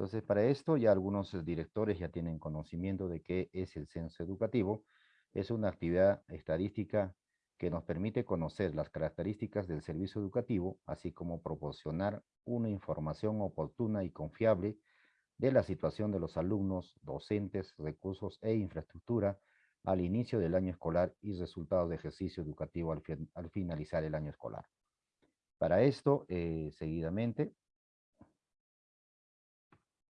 Entonces, para esto ya algunos eh, directores ya tienen conocimiento de qué es el censo educativo. Es una actividad estadística que nos permite conocer las características del servicio educativo, así como proporcionar una información oportuna y confiable de la situación de los alumnos, docentes, recursos e infraestructura al inicio del año escolar y resultados de ejercicio educativo al, finalizar el año escolar. Para esto, eh, seguidamente,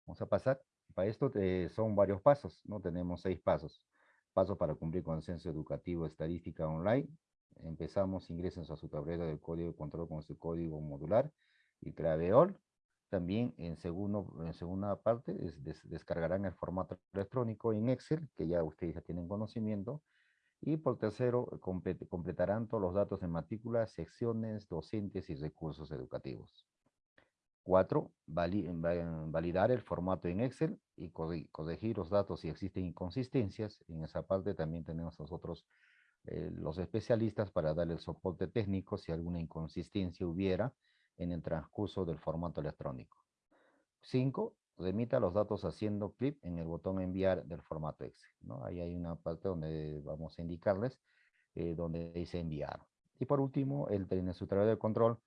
Vamos a pasar. Para esto eh, son varios pasos, ¿no? Tenemos seis pasos. Paso para cumplir con censo educativo estadística online. Empezamos, ingresen a su tablero del código de control con su código modular y clave OL. También en, segundo, en segunda parte descargarán el formato electrónico en Excel, que ya ustedes ya tienen conocimiento. Y por tercero, completarán todos los datos de matrícula, secciones, docentes y recursos educativos. Cuatro, validar el formato en Excel y corregir los datos si existen inconsistencias. En esa parte también tenemos nosotros eh, los especialistas para darle el soporte técnico si alguna inconsistencia hubiera en el transcurso del formato electrónico. Cinco, remita los datos haciendo clic en el botón enviar del formato Excel. ¿no? Ahí hay una parte donde vamos a indicarles eh, donde dice enviar. Y por último, el tener su de control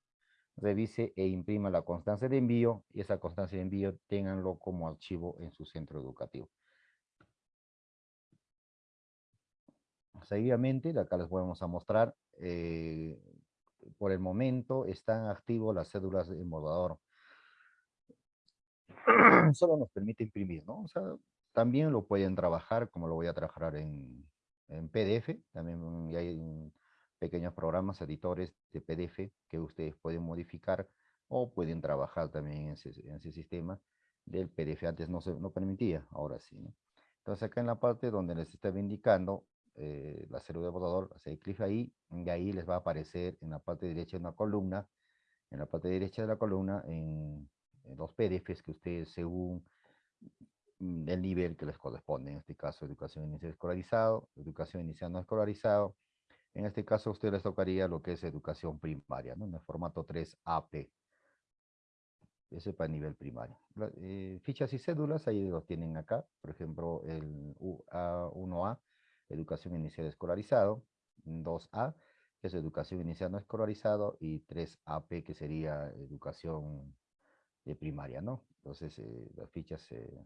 revise e imprima la constancia de envío y esa constancia de envío ténganlo como archivo en su centro educativo. Seguidamente, acá les vamos a mostrar, eh, por el momento están activos las cédulas de embordador. Solo nos permite imprimir, ¿no? O sea, también lo pueden trabajar, como lo voy a trabajar en, en PDF, también hay pequeños programas, editores de PDF que ustedes pueden modificar o pueden trabajar también en ese, sistema del PDF. Antes no se no permitía, ahora sí. Entonces acá en la parte donde les estaba indicando eh, la célula de botador, hacer clic ahí y ahí les va a aparecer en la parte derecha una columna, en la parte derecha de la columna en, los PDFs que ustedes según el nivel que les corresponde, en este caso educación inicial escolarizado, educación inicial no escolarizado, en este caso a ustedes les tocaría lo que es educación primaria, ¿no? En el formato 3AP. Ese para nivel primario. Eh, fichas y cédulas, ahí los tienen acá. Por ejemplo, el 1A, educación inicial escolarizado. 2A, que es educación inicial no escolarizado. Y 3AP, que sería educación de primaria, ¿no? Entonces, eh, las fichas eh,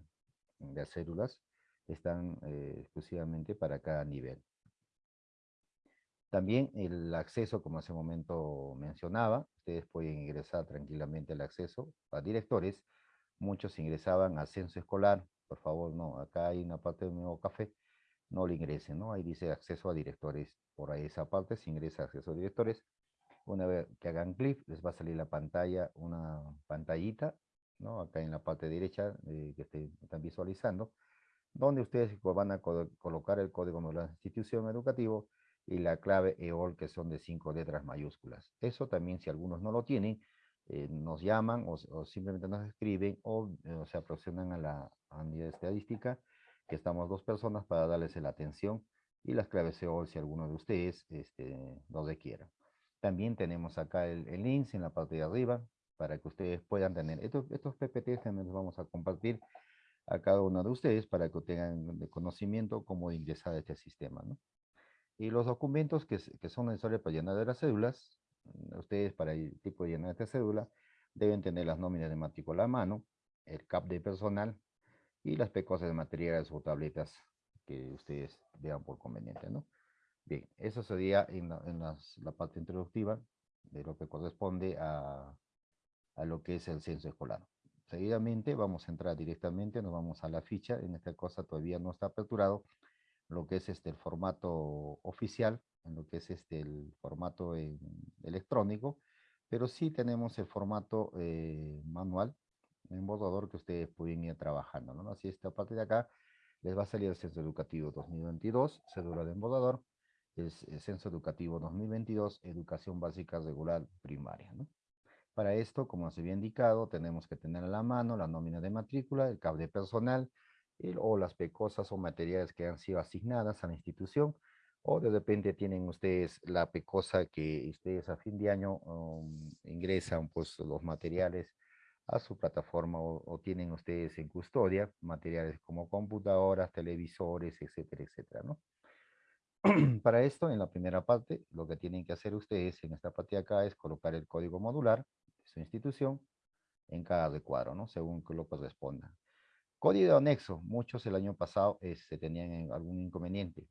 de cédulas están exclusivamente para cada nivel. También el acceso, como hace un momento mencionaba, ustedes pueden ingresar tranquilamente al acceso a directores. Muchos ingresaban a censo escolar. Por favor, no, acá hay una parte de nuevo café. No le ingresen, ¿no? Ahí dice acceso a directores. Por ahí esa parte se ingresa acceso a directores. Una vez que hagan clic, les va a salir la pantalla, una pantallita, ¿no? Acá en la parte derecha eh, que están visualizando, donde ustedes van a colocar el código de la institución educativa y la clave EOL que son de cinco letras mayúsculas. Eso también si algunos no lo tienen, eh, nos llaman o, simplemente nos escriben o eh, se aproximan a la unidad estadística que estamos dos personas para darles la atención y las claves EOL si alguno de ustedes este, lo requiera. También tenemos acá el, el link en la parte de arriba para que ustedes puedan tener. Estos, estos PPTs también los vamos a compartir a cada uno de ustedes para que tengan de conocimiento cómo ingresar a este sistema. ¿no? Y los documentos que, son necesarios para llenar de las cédulas, mm, ustedes para el tipo de llenar esta cédula, deben tener las nóminas de matrícula a mano, el CAP de personal y las pecosas de materiales o tabletas que ustedes vean por conveniente, ¿no? Bien, eso sería en la, parte introductiva de lo que corresponde a, a lo que es el censo escolar. Seguidamente vamos a entrar directamente, nos vamos a la ficha, en esta cosa todavía no está aperturado, lo que es este, el formato oficial, en lo que es este, el formato electrónico, pero sí tenemos el formato eh, manual, en borrador que ustedes pueden ir trabajando, ¿no? Así esta parte de acá les va a salir el Censo Educativo 2022, cédula de embordador, el, Censo Educativo 2022, Educación Básica Regular Primaria, ¿no? Para esto, como se había indicado, tenemos que tener a la mano la nómina de matrícula, el cable personal, o las pecosas o materiales que han sido asignadas a la institución, o de repente tienen ustedes la pecosa que ustedes a fin de año um, ingresan pues los materiales a su plataforma o, tienen ustedes en custodia materiales como computadoras, televisores, etcétera, etcétera, ¿no? Para esto, en la primera parte, lo que tienen que hacer ustedes en esta parte de acá es colocar el código modular de su institución en cada recuadro, ¿no? Según lo corresponda. Código anexo, muchos el año pasado este, tenían algún inconveniente.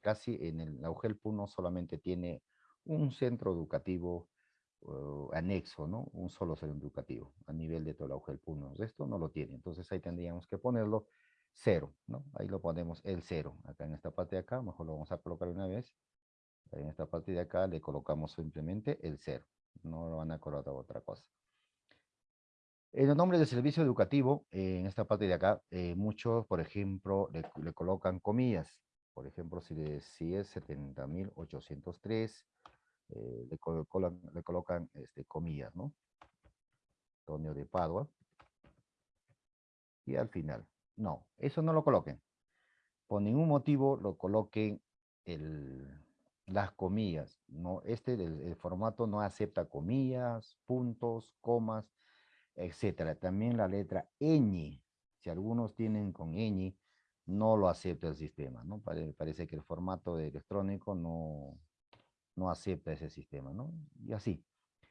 Casi en el AUGEL PUNO solamente tiene un centro educativo anexo, ¿no? Un solo centro educativo a nivel de todo el AUGEL PUNO. Esto no lo tiene, entonces ahí tendríamos que ponerlo cero, ¿no? Ahí lo ponemos el cero. Acá en esta parte de acá, mejor lo vamos a colocar una vez. En esta parte de acá le colocamos simplemente el cero. No lo van a colocar otra cosa. En el nombre del servicio educativo, eh, en esta parte de acá, eh, muchos, por ejemplo, le, colocan comillas. Por ejemplo, si, si es 70.803, eh, le, colocan, le colocan este, comillas, ¿no? Antonio de Padua. Y al final, no, eso no lo coloquen. Por ningún motivo lo coloquen las comillas. No, este, el formato no acepta comillas, puntos, comas, etcétera. También la letra ñ, si algunos tienen con ñ, no lo acepta el sistema, ¿no? Parece que el formato de electrónico no, no acepta ese sistema, ¿no? Y así.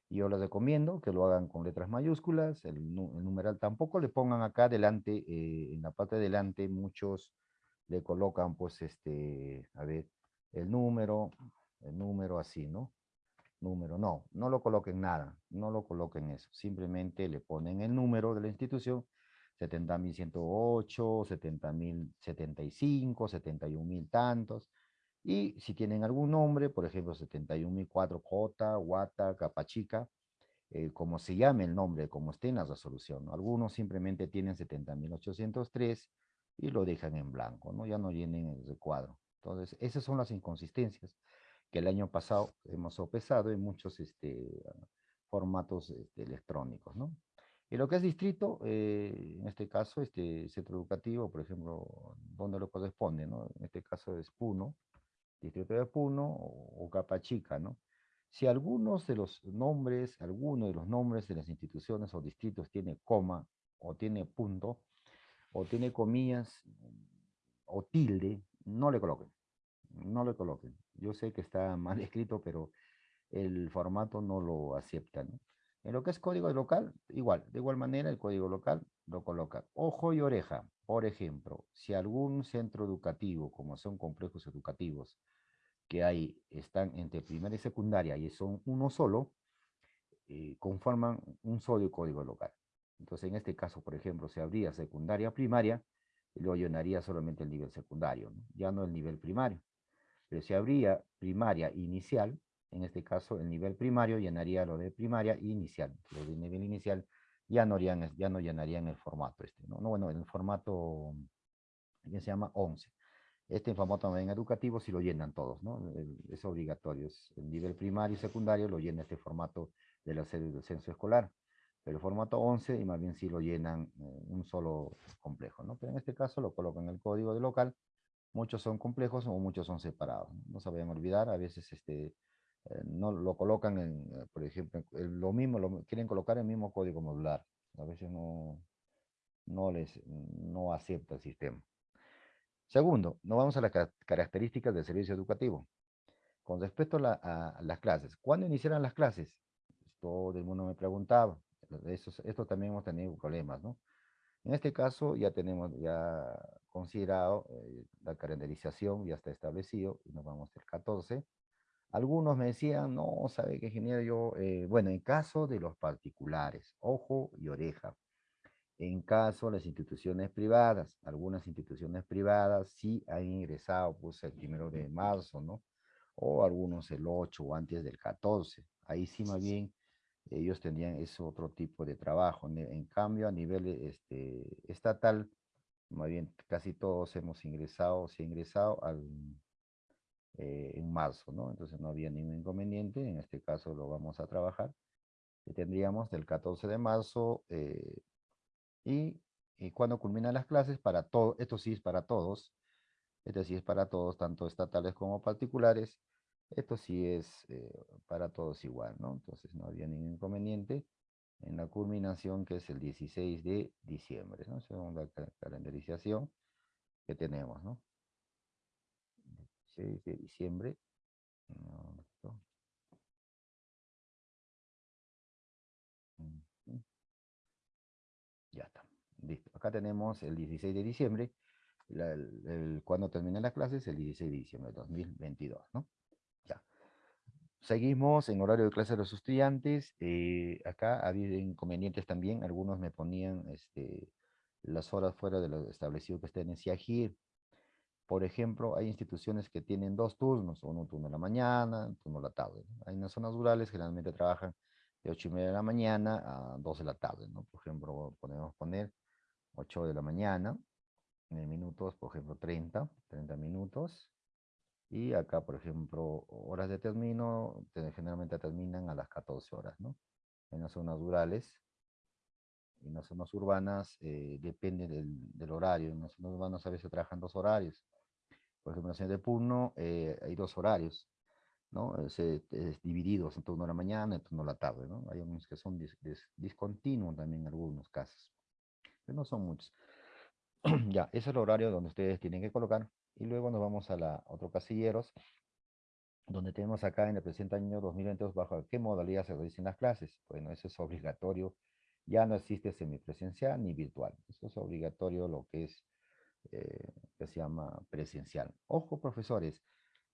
Yo les recomiendo que lo hagan con letras mayúsculas, el, numeral tampoco le pongan acá adelante, eh, en la parte de delante muchos le colocan pues este, a ver, el número, el número así, ¿no? Número. No, no lo coloquen nada, no lo coloquen eso. Simplemente le ponen el número de la institución, 70.108, 70.075, 71.000 tantos. Y si tienen algún nombre, por ejemplo, 71.004J, Guata, Capachica, eh, como se llame el nombre, como esté en la resolución. Algunos simplemente tienen 70.803 y lo dejan en blanco, ¿no? Ya no llenen el recuadro. Entonces, esas son las inconsistencias que el año pasado hemos sopesado en muchos este, formatos este, electrónicos, ¿no? Y lo que es distrito, eh, en este caso, este centro educativo, por ejemplo, ¿dónde lo corresponde, no? En este caso es Puno, distrito de Puno o, Capachica, ¿no? Si algunos de los nombres, alguno de los nombres de las instituciones o distritos tiene coma o tiene punto o tiene comillas o tilde, no le coloquen no le coloquen. Yo sé que está mal escrito, pero el formato no lo acepta. En lo que es código local, igual, de igual manera el código local lo coloca. Ojo y oreja, por ejemplo, si algún centro educativo, como son complejos educativos, que hay, están entre primaria y secundaria y son uno solo, eh, conforman un solo código local. Entonces, en este caso, por ejemplo, si habría secundaria primaria, lo llenaría solamente el nivel secundario, ya no el nivel primario. Pero si habría primaria inicial, en este caso el nivel primario llenaría lo de primaria inicial. Lo de nivel inicial ya no, harían, ya no llenarían el formato este, ¿no? no bueno, el formato que se llama 11. Este formato también educativo si lo llenan todos, ¿no? Es obligatorio, el nivel primario y secundario lo llena este formato de la sede del censo escolar. Pero el formato 11, y más bien si lo llenan eh, un solo complejo, ¿no? Pero en este caso lo colocan en el código de local muchos son complejos o muchos son separados. No se vayan a olvidar, a veces este, eh, no lo colocan, en, eh, por ejemplo, lo mismo, lo quieren colocar el mismo código modular. A veces no, no les no acepta el sistema. Segundo, nos vamos a las características del servicio educativo. Con respecto a, las clases, ¿cuándo iniciarán las clases? Todo el mundo me preguntaba. esto también hemos tenido problemas, ¿no? En este caso ya tenemos ya considerado eh, la calendarización, ya está establecido, y nos vamos al 14. Algunos me decían, no, sabe qué ingeniero yo, eh, bueno, en caso de los particulares, ojo y oreja, en caso de las instituciones privadas, algunas instituciones privadas sí han ingresado pues el primero de marzo, ¿no? O algunos el 8 o antes del 14. Ahí sí más bien ellos tendrían ese otro tipo de trabajo. En cambio, a nivel este, estatal, más bien casi todos hemos ingresado, se ha ingresado al, eh, en marzo, ¿no? Entonces no había ningún inconveniente, en este caso lo vamos a trabajar. Y tendríamos del 14 de marzo eh, y, y, cuando culminan las clases, para todo, esto sí es para todos, esto sí es para todos, tanto estatales como particulares, esto sí es eh, para todos igual, ¿no? Entonces no había ningún inconveniente en la culminación que es el 16 de diciembre, ¿no? Según la calendarización que tenemos, ¿no? 16 de diciembre. Ya está. Listo. Acá tenemos el 16 de diciembre. el, cuando termina la clase es el 16 de diciembre de 2022, ¿no? Seguimos en horario de clase de los estudiantes. Eh, acá ha habido inconvenientes también. Algunos me ponían este, las horas fuera de lo establecido que estén en CIAGIR. Por ejemplo, hay instituciones que tienen dos turnos, uno turno en la mañana, un turno en la tarde. Hay unas zonas rurales generalmente trabajan de 8 y media de la mañana a 2 de la tarde, ¿no? Por ejemplo, podemos poner 8 de la mañana, en minutos, por ejemplo, 30, 30 minutos. Y acá, por ejemplo, horas de termino, generalmente terminan a las 14 horas, ¿no? En las zonas rurales. En las zonas urbanas eh, depende del, horario. En las zonas urbanas a veces trabajan dos horarios. Por ejemplo, en la ciudad de Puno eh, hay dos horarios. ¿no? Es, es divididos en turno de la mañana y turno de la tarde, ¿no? Hay algunos que son discontinuos también en algunos casos, pero no son muchos. ya, ese es el horario donde ustedes tienen que colocar. Y luego nos vamos a la otro casilleros, donde tenemos acá en el presente año 2022 bajo qué modalidad se realizan las clases. Bueno, eso es obligatorio. Ya no existe semipresencial ni virtual. Eso es obligatorio lo que es, eh, que se llama presencial. Ojo, profesores,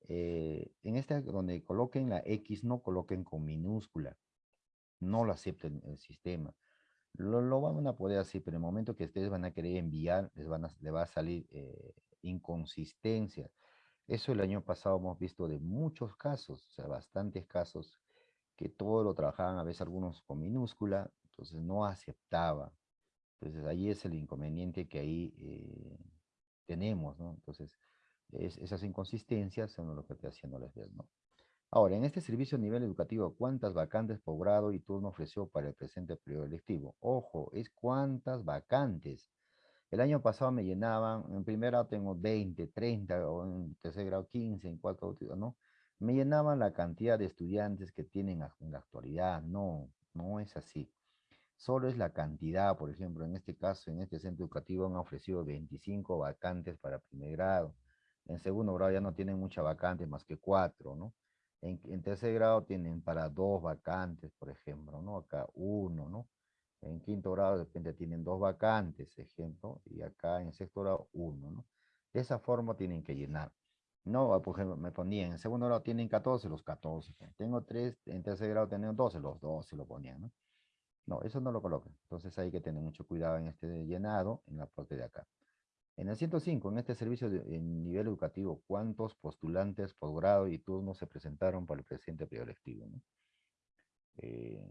eh, en esta donde coloquen la X, no coloquen con minúscula. No lo acepten el sistema. Lo, lo, van a poder hacer, pero en el momento que ustedes van a querer enviar, les, van a, va a salir eh, inconsistencia. Eso el año pasado hemos visto de muchos casos, o sea, bastantes casos, que todo lo trabajaban a veces algunos con minúscula, entonces no aceptaba. Entonces ahí es el inconveniente que ahí eh, tenemos, ¿no? Entonces, esas inconsistencias son lo que estoy haciéndoles ver, ¿no? Ahora, en este servicio a nivel educativo, ¿cuántas vacantes por grado y turno ofreció para el presente periodo electivo? Ojo, es cuántas vacantes. El año pasado me llenaban, en primer grado tengo 20, 30, o en tercer grado 15, en cuarto ¿no? Me llenaban la cantidad de estudiantes que tienen en la actualidad. No, no es así. Solo es la cantidad, por ejemplo, en este caso, en este centro educativo han ofrecido 25 vacantes para primer grado. En segundo grado ya no tienen mucha vacante, más que cuatro, ¿no? En, tercer grado tienen para dos vacantes, por ejemplo, ¿no? Acá uno, ¿no? En quinto grado de repente tienen dos vacantes, ejemplo, y acá en sexto grado uno, ¿no? De esa forma tienen que llenar. No, por ejemplo, me ponían, en segundo grado tienen 14, los 14. Tengo tres, en tercer grado tienen 12, los 12 lo ponían, ¿no? No, eso no lo colocan. Entonces hay que tener mucho cuidado en este llenado, en la parte de acá. En el 105, en este servicio de, en nivel educativo, ¿cuántos postulantes por grado y turno se presentaron para el presente periodo lectivo? Eh,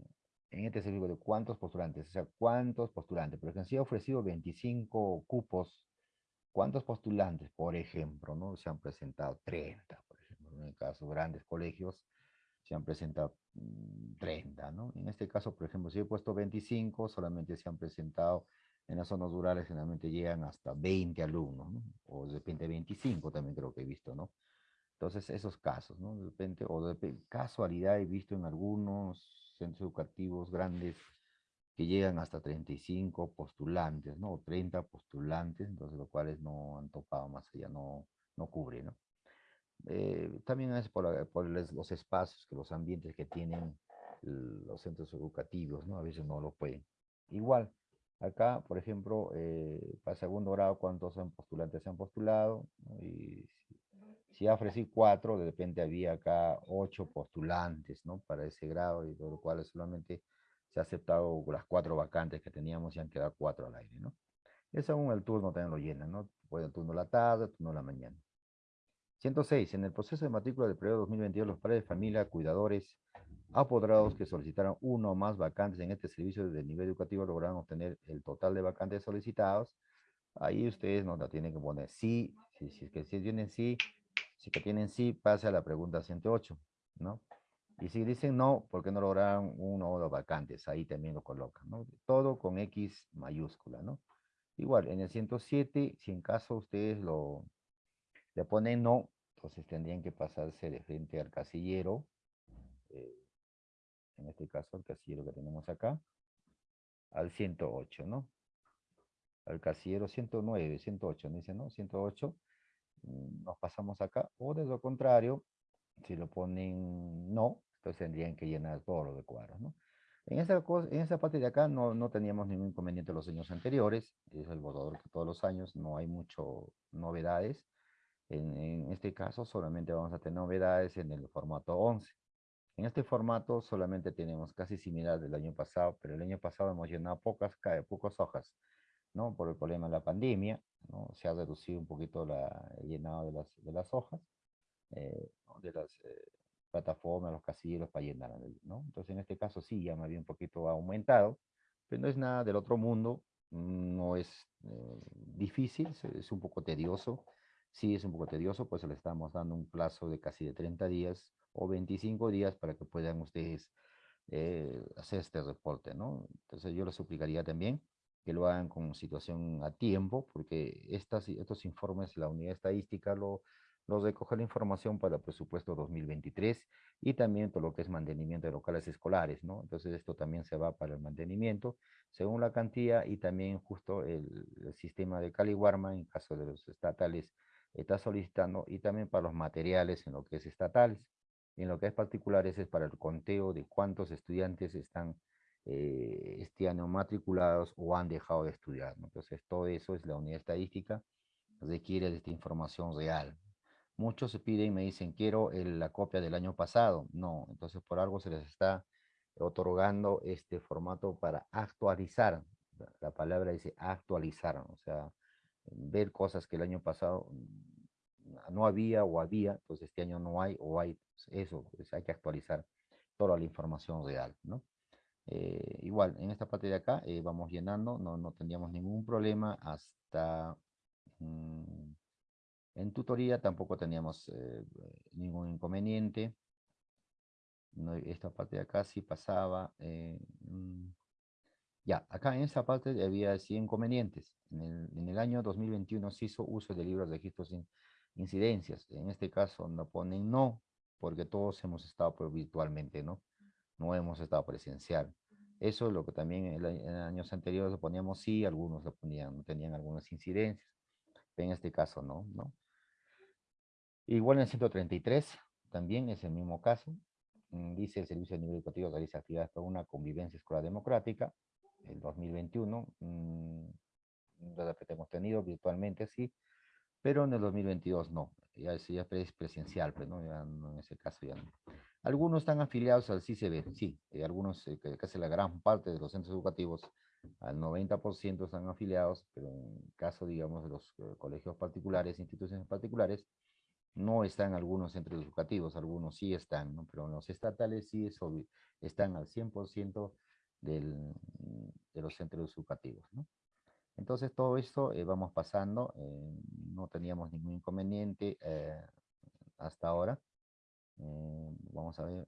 en este servicio, de ¿cuántos postulantes? O sea, ¿cuántos postulantes? Porque si ha ofrecido 25 cupos. ¿Cuántos postulantes, por ejemplo, no se han presentado? 30, por ejemplo. En el caso de grandes colegios, se han presentado 30, mm, ¿no? En este caso, por ejemplo, si he puesto 25, solamente se han presentado en las zonas rurales generalmente llegan hasta 20 alumnos, ¿no? O de repente 25 también creo que he visto, ¿no? Entonces, esos casos, ¿no? De repente, o de casualidad he visto en algunos centros educativos grandes que llegan hasta 35 postulantes, ¿no? O 30 postulantes, entonces los cuales no han topado más allá, no, no cubre, ¿no? Eh, también es por, por, los espacios, que los ambientes que tienen los centros educativos, ¿no? A veces no lo pueden. Igual, Acá, por ejemplo, eh, para segundo grado, ¿cuántos postulantes se han postulado? Y si, ofrecí cuatro, de repente había acá ocho postulantes, ¿no? Para ese grado, y por lo cual solamente se ha aceptado las cuatro vacantes que teníamos y han quedado cuatro al aire, ¿no? Es aún el turno también lo llena, ¿no? Puede el turno la tarde, el turno la mañana. 106. En el proceso de matrícula del periodo 2022, los padres de familia, cuidadores, apoderados que solicitaron uno o más vacantes en este servicio de nivel educativo lograron obtener el total de vacantes solicitados. Ahí ustedes nos la tienen que poner sí, si es que si tienen sí, si que tienen sí, pase a la pregunta 108, ¿no? Y si dicen no, porque no lograron uno o dos vacantes, ahí también lo colocan, ¿no? Todo con X mayúscula, ¿no? Igual, en el 107, si en caso ustedes lo le ponen no, entonces tendrían que pasarse de frente al casillero, eh, en este caso el casillero que tenemos acá, al 108, ¿no? Al casillero 109, 108, ¿no? Dice, ¿no? 108, mm, nos pasamos acá, o de lo contrario, si lo ponen no, entonces tendrían que llenar todos los cuadros, ¿no? En esa, en esa parte de acá no, no teníamos ningún inconveniente los años anteriores, es el borrador que todos los años, no hay mucho novedades. En, en, este caso solamente vamos a tener novedades en el formato 11. En este formato solamente tenemos casi similar del año pasado, pero el año pasado hemos llenado pocas, pocas hojas, ¿no? Por el problema de la pandemia, ¿no? Se ha reducido un poquito la, el llenado de las, de las hojas, eh, de las, eh, plataformas, los casilleros para llenar, ¿no? Entonces en este caso sí, ya me había un poquito aumentado, pero no es nada del otro mundo, no es eh, difícil, es un poco tedioso, sí es un poco tedioso, pues le estamos dando un plazo de casi de 30 días o 25 días para que puedan ustedes eh, hacer este reporte, ¿no? Entonces yo les suplicaría también que lo hagan con situación a tiempo, porque estas, estos informes la unidad estadística lo, nos recoge la información para el presupuesto 2023 y también todo lo que es mantenimiento de locales escolares, ¿no? Entonces esto también se va para el mantenimiento según la cantidad y también justo el, sistema de Cali en caso de los estatales está solicitando y también para los materiales en lo que es estatales. En lo que es particulares es para el conteo de cuántos estudiantes están eh, este año matriculados o han dejado de estudiar. ¿no? Entonces todo eso es la unidad estadística requiere de esta información real. Muchos se piden y me dicen, quiero la copia del año pasado. No, entonces por algo se les está otorgando este formato para actualizar. La palabra dice actualizar, o sea, ver cosas que el año pasado no había o había, entonces este año no hay o hay, pues, eso, pues hay que actualizar toda la información real, ¿no? Eh, igual, en esta parte de acá eh, vamos llenando, no, no tendríamos ningún problema hasta... Mm, en tutoría tampoco teníamos eh, ningún inconveniente. esta parte de acá sí pasaba. Mm, ya, acá en esta parte había sí inconvenientes. En el, año 2021 se hizo uso de libros de registros sin incidencias. En este caso no ponen no, porque todos hemos estado virtualmente, ¿no? No hemos estado presencial. Eso es lo que también en, años anteriores lo poníamos sí, algunos lo ponían, tenían algunas incidencias. En este caso no, ¿no? Igual en el 133, también es el mismo caso. Mm, dice el Servicio de Nivel Educativo realiza actividades para una convivencia escolar democrática. El 2021, mmm, que hemos tenido virtualmente, sí, pero en el 2022 no. Ya ya es presencial, pero pues, ¿no? en ese caso ya no. Algunos están afiliados al CICB, sí, y algunos, eh, casi la gran parte de los centros educativos, al 90% están afiliados, pero en caso, digamos, de los eh, colegios particulares, instituciones particulares, no están algunos centros educativos, algunos sí están, ¿no? pero en los estatales sí están al 100% del, de los centros educativos. ¿no? Entonces todo esto eh, vamos pasando, eh, no teníamos ningún inconveniente eh, hasta ahora. Vamos a ver,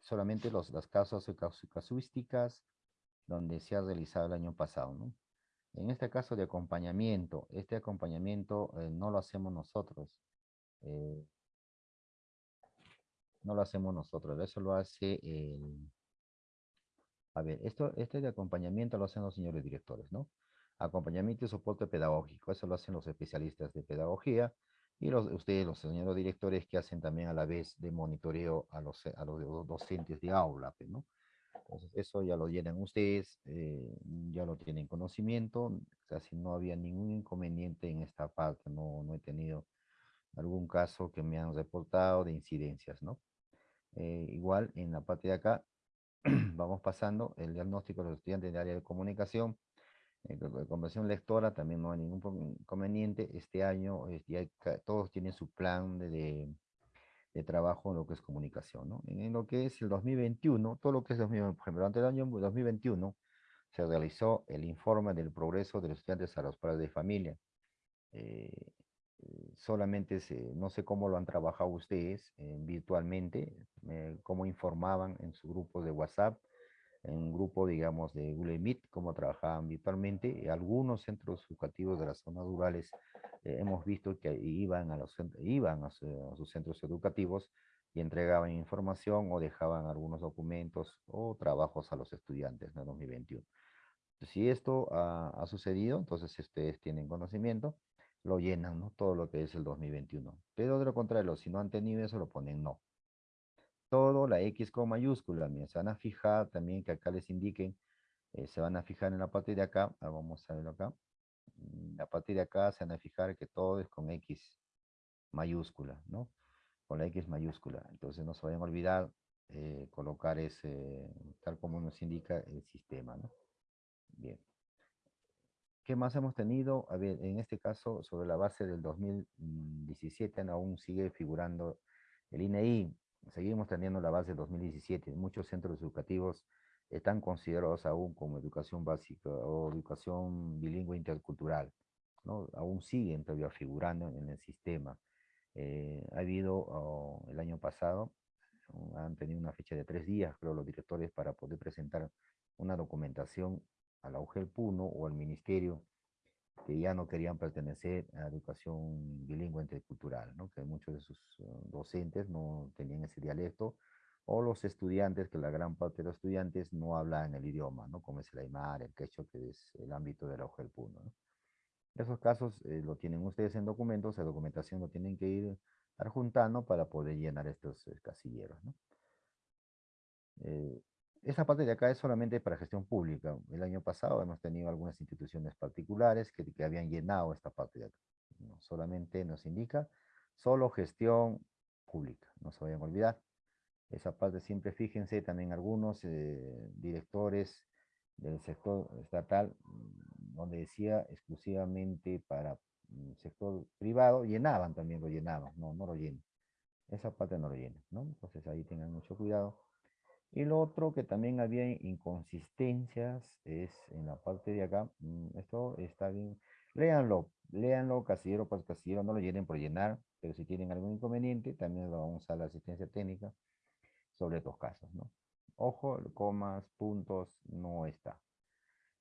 solamente los, las causas casuísticas donde se ha realizado el año pasado. ¿no? En este caso de acompañamiento, este acompañamiento no lo hacemos nosotros, eh, no lo hacemos nosotros, eso lo hace el... A ver, esto, este de acompañamiento lo hacen los señores directores, ¿no? Acompañamiento y soporte pedagógico, eso lo hacen los especialistas de pedagogía y los, ustedes, los señores directores que hacen también a la vez de monitoreo a los, a los docentes de aula, pues, ¿no? Entonces, eso ya lo llenan ustedes, eh, ya lo tienen conocimiento, casi no había ningún inconveniente en esta parte, no, no he tenido algún caso que me han reportado de incidencias, ¿no? Eh, igual en la parte de acá vamos pasando el diagnóstico de los estudiantes de área de comunicación, eh, de conversión lectora, también no hay ningún inconveniente. Este año todos tienen su plan de, de, trabajo en lo que es comunicación, ¿no? En, lo que es el 2021, todo lo que es 2021, por ejemplo, durante el año 2021 se realizó el informe del progreso de los estudiantes a los padres de familia. Eh, solamente no sé cómo lo han trabajado ustedes eh, virtualmente, eh, cómo informaban en su grupo de WhatsApp, en un grupo, digamos, de Google Meet, cómo trabajaban virtualmente. Algunos centros educativos de las zonas rurales eh, hemos visto que iban, a, los, iban a, sus centros educativos y entregaban información o dejaban algunos documentos o trabajos a los estudiantes en 2021. Si esto ha, sucedido, entonces ustedes tienen conocimiento, lo llenan, ¿no? Todo lo que es el 2021. Pero de lo contrario, si no han tenido eso, lo ponen no. Todo, la X con mayúscula, se van a fijar también que acá les indiquen, eh, se van a fijar en la parte de acá, ah, vamos a verlo acá, a partir de acá se van a fijar que todo es con X mayúscula, ¿no? Con la X mayúscula. Entonces no se vayan a olvidar eh, colocar ese, tal como nos indica el sistema, ¿no? Bien. ¿Qué más hemos tenido? A ver, en este caso, sobre la base del 2017, aún sigue figurando el INEI. Seguimos teniendo la base del 2017. Muchos centros educativos están considerados aún como educación básica o educación bilingüe intercultural. Aún siguen todavía figurando en el sistema. Eh, ha habido oh, el año pasado, han tenido una fecha de tres días, creo, los directores para poder presentar una documentación a la UGEL Puno o al ministerio que ya no querían pertenecer a educación bilingüe intercultural, que muchos de sus uh, docentes no tenían ese dialecto, o los estudiantes, que la gran parte de los estudiantes no hablan el idioma, ¿no? como es el aymar, el quechua, que es el ámbito de la Puno. ¿no? Esos casos eh, lo tienen ustedes en documentos, la documentación lo tienen que ir adjuntando para poder llenar estos eh, casilleros. Eh, esa parte de acá es solamente para gestión pública. El año pasado hemos tenido algunas instituciones particulares que, que habían llenado esta parte de acá. No, solamente nos indica solo gestión pública, no se vayan a olvidar. Esa parte siempre fíjense, también algunos eh, directores del sector estatal, mm, donde decía exclusivamente para el mm, sector privado, llenaban también, lo llenaban, no, no lo llenen. Esa parte no lo llenen, ¿no? Entonces ahí tengan mucho cuidado y lo otro que también había inconsistencias es en la parte de acá. Mm, esto está bien. Léanlo, léanlo casillero por casillero, no lo llenen por llenar, pero si tienen algún inconveniente, también lo vamos a la asistencia técnica sobre estos casos, ¿no? Ojo, comas, puntos, no está.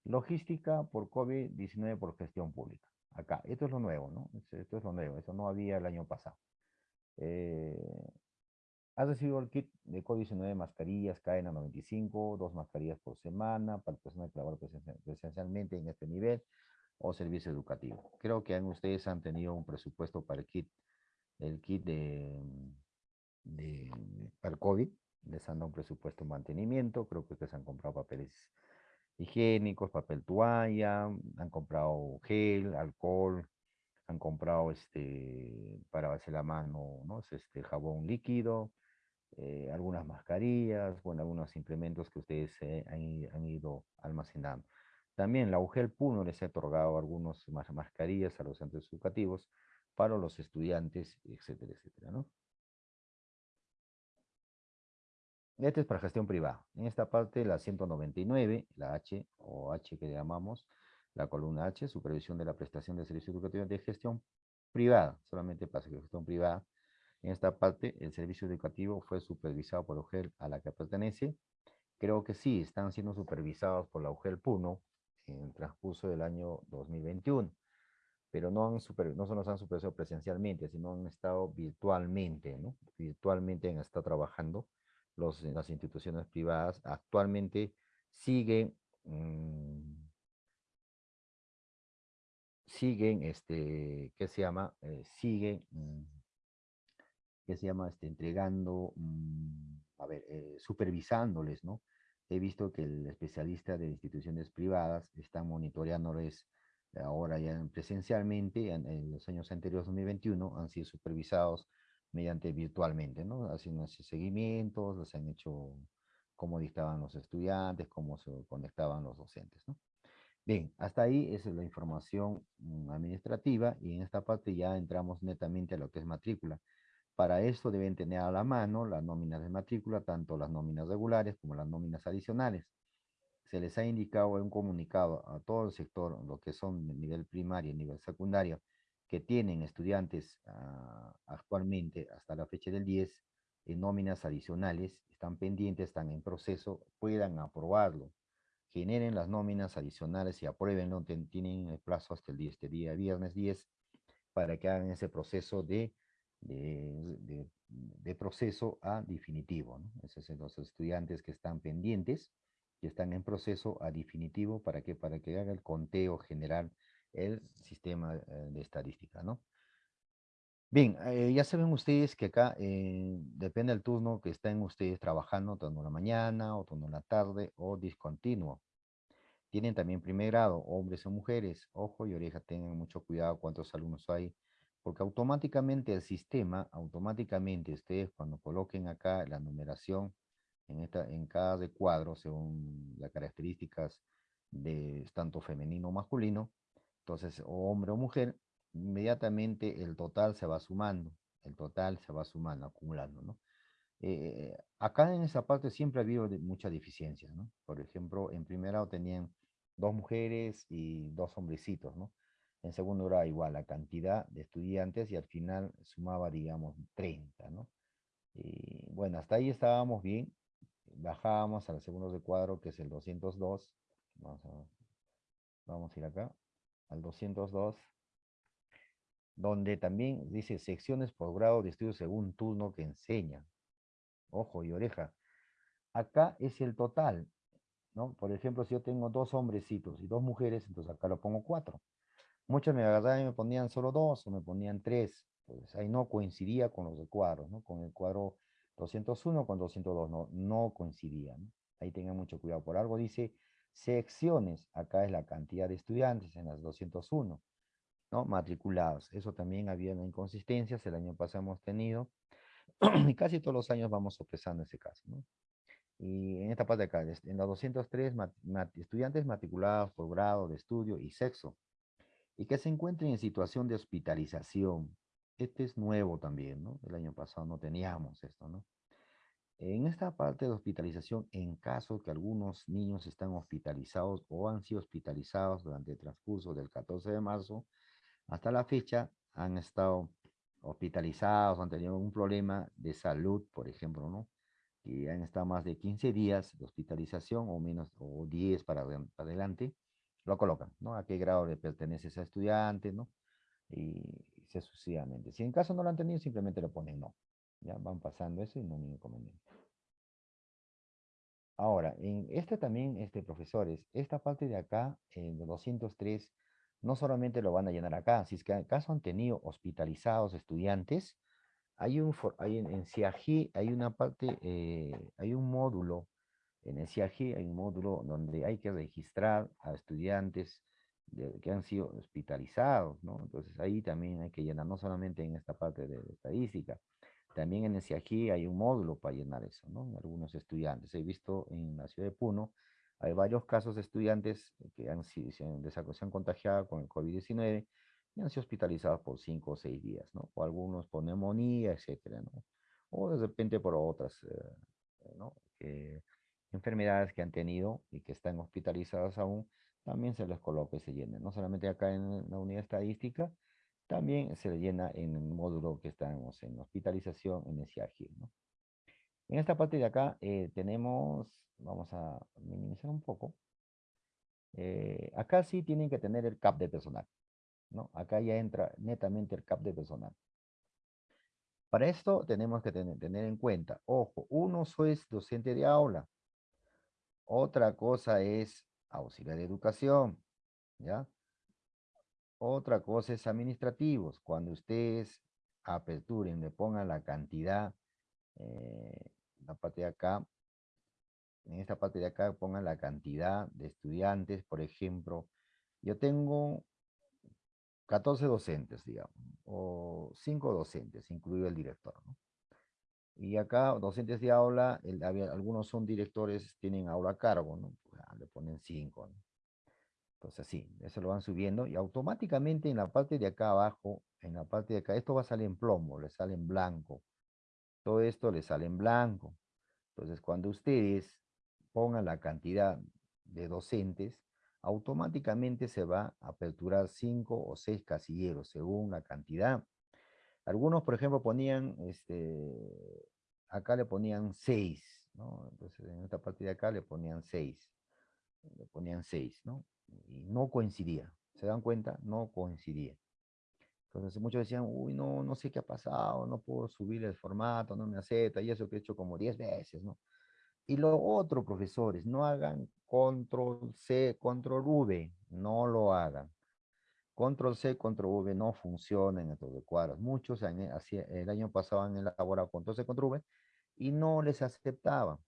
Logística por COVID-19 por gestión pública. Acá, esto es lo nuevo, ¿no? Esto es lo nuevo, eso no había el año pasado. Eh, Has recibido el kit de COVID-19 mascarillas KN95, dos mascarillas por semana para personas que trabajan presencialmente en este nivel o servicio educativo. Creo que ustedes han tenido un presupuesto para el kit, el kit de, de para el COVID. Les han dado un presupuesto de mantenimiento. Creo que ustedes han comprado papeles higiénicos, papel toalla, han comprado gel, alcohol, han comprado este para hacer la mano, ¿no? este jabón líquido, eh, algunas mascarillas, bueno, algunos implementos que ustedes eh, han, ido almacenando. También la UGEL Puno les ha otorgado algunas mascarillas a los centros educativos para los estudiantes, etcétera, etcétera, ¿no? Este es para gestión privada. En esta parte, la 199, la H o H que llamamos, la columna H, supervisión de la prestación de servicios educativos de gestión privada, solamente para gestión privada, en esta parte, el servicio educativo fue supervisado por UGEL a la que pertenece. Creo que sí, están siendo supervisados por la UGEL Puno en el transcurso del año 2021, pero no, han super, no solo han supervisado presencialmente, sino han estado virtualmente, ¿no? Virtualmente han estado trabajando los, las instituciones privadas. Actualmente siguen... Mm, siguen, este, ¿qué se llama? Eh, siguen mm, que se llama este, entregando, mm, a ver, eh, supervisándoles, ¿no? He visto que el especialista de instituciones privadas está monitoreándoles ahora ya presencialmente, en, los años anteriores, 2021, han sido supervisados mediante virtualmente, ¿no? Haciendo seguimientos, los han hecho cómo dictaban los estudiantes, cómo se conectaban los docentes, ¿no? Bien, hasta ahí es la información mm, administrativa y en esta parte ya entramos netamente a lo que es matrícula. Para esto deben tener a la mano las nóminas de matrícula, tanto las nóminas regulares como las nóminas adicionales. Se les ha indicado en un comunicado a todo el sector, lo que son nivel primario y nivel secundario, que tienen estudiantes ah, actualmente hasta la fecha del 10 en nóminas adicionales, están pendientes, están en proceso, puedan aprobarlo. Generen las nóminas adicionales y apruébenlo, tienen el plazo hasta el 10, este día viernes 10, para que hagan ese proceso de de, proceso a definitivo. ¿no? Esos los estudiantes que están pendientes que están en proceso a definitivo para que, para que haga el conteo general el sistema eh, de estadística, ¿no? Bien, eh, ya saben ustedes que acá eh, depende del turno que estén ustedes trabajando, turno en la mañana o turno en la tarde o discontinuo. Tienen también primer grado, hombres o mujeres. Ojo y oreja, tengan mucho cuidado cuántos alumnos hay, porque automáticamente el sistema, automáticamente ustedes cuando coloquen acá la numeración en, esta, en cada recuadro, según las características de tanto femenino o masculino, entonces, o hombre o mujer, inmediatamente el total se va sumando, el total se va sumando, acumulando, ¿no? Eh, acá en esa parte siempre ha habido muchas deficiencias, ¿no? Por ejemplo, en primer grado tenían dos mujeres y dos hombrecitos, ¿no? En segundo era igual la cantidad de estudiantes y al final sumaba, digamos, 30, ¿no? Y bueno, hasta ahí estábamos bien. Bajábamos al segundo de cuadro, que es el 202. Vamos a, vamos a ir acá, al 202, donde también dice secciones por grado de estudio según turno que enseña. Ojo y oreja. Acá es el total, ¿no? Por ejemplo, si yo tengo dos hombrecitos y dos mujeres, entonces acá lo pongo cuatro. Muchos me agarraban y me ponían solo dos o me ponían tres. Pues ahí no coincidía con los cuadros, ¿no? Con el cuadro 201 con 202, no, no coincidía. Ahí tengan mucho cuidado. Por algo dice secciones. Acá es la cantidad de estudiantes en las 201, ¿no? Matriculados. Eso también había inconsistencias. El año pasado hemos tenido. y casi todos los años vamos sopesando ese caso, ¿no? Y en esta parte de acá, en la 203, estudiantes matriculados por grado de estudio y sexo, y que se encuentren en situación de hospitalización. Este es nuevo también, ¿no? El año pasado no teníamos esto, ¿no? En esta parte de hospitalización, en caso que algunos niños están hospitalizados o han sido hospitalizados durante el transcurso del 14 de marzo, hasta la fecha han estado hospitalizados, han tenido un problema de salud, por ejemplo, ¿no? que han estado más de 15 días de hospitalización o menos, o 10 para, adelante, lo colocan, ¿no? A qué grado le pertenece ese estudiante, ¿no? Y, sucesivamente. Si en caso no lo han tenido, simplemente lo ponen no. Ya van pasando eso y no hay ningún inconveniente. Ahora, en este también, este, profesores, esta parte de acá, en 203, no solamente lo van a llenar acá, si es que acaso han tenido hospitalizados estudiantes, hay un, hay en, CIAGI hay una parte, eh, hay un módulo, en el CIAGI hay un módulo donde hay que registrar a estudiantes que han sido hospitalizados, ¿no? Entonces ahí también hay que llenar, no solamente en esta parte de, estadística, también en el CIAGI hay un módulo para llenar eso, ¿no? Algunos estudiantes, he visto en la ciudad de Puno, hay varios casos de estudiantes que han, sido, se han contagiado con el COVID-19 y han sido hospitalizados por cinco o seis días, ¿no? O algunos por neumonía, etcétera, ¿no? O de repente por otras, eh, ¿no? Enfermedades que han tenido y que están hospitalizadas aún, también se les coloca y se llena. No solamente acá en la unidad estadística, también se le llena en el módulo que estamos en hospitalización en el CIAGIL, ¿no? En esta parte de acá eh, tenemos, vamos a minimizar un poco. Eh, acá sí tienen que tener el CAP de personal. ¿no? Acá ya entra netamente el CAP de personal. Para esto tenemos que tener, en cuenta, ojo, uno es docente de aula, otra cosa es auxiliar de educación, ¿ya? Otra cosa es administrativos. Cuando ustedes aperturen, le pongan la cantidad, eh, la parte de acá, en esta parte de acá pongan la cantidad de estudiantes, por ejemplo, yo tengo 14 docentes, digamos, o 5 docentes, incluido el director. ¿no? Y acá, docentes de aula, algunos son directores, tienen aula a cargo, ¿no? Pues, ah, le ponen 5. ¿no? Entonces, sí, eso lo van subiendo y automáticamente en la parte de acá abajo, en la parte de acá, esto va a salir en plomo, le sale en blanco. Todo esto le sale en blanco. Entonces, cuando ustedes pongan la cantidad de docentes, automáticamente se va a aperturar cinco o seis casilleros según la cantidad. Algunos, por ejemplo, ponían, este, acá le ponían seis, ¿no? Entonces, en esta parte de acá le ponían seis. Le ponían seis, ¿no? Y no coincidía. ¿Se dan cuenta? No coincidía. Entonces muchos decían, uy, no, no sé qué ha pasado, no puedo subir el formato, no me acepta, y eso que he hecho como diez veces, ¿no? Y lo otro, profesores, no hagan control C, control V, no lo hagan. Control C, control V no funciona en estos cuadros. Muchos el año pasado han elaborado control C, control V y no les aceptaban,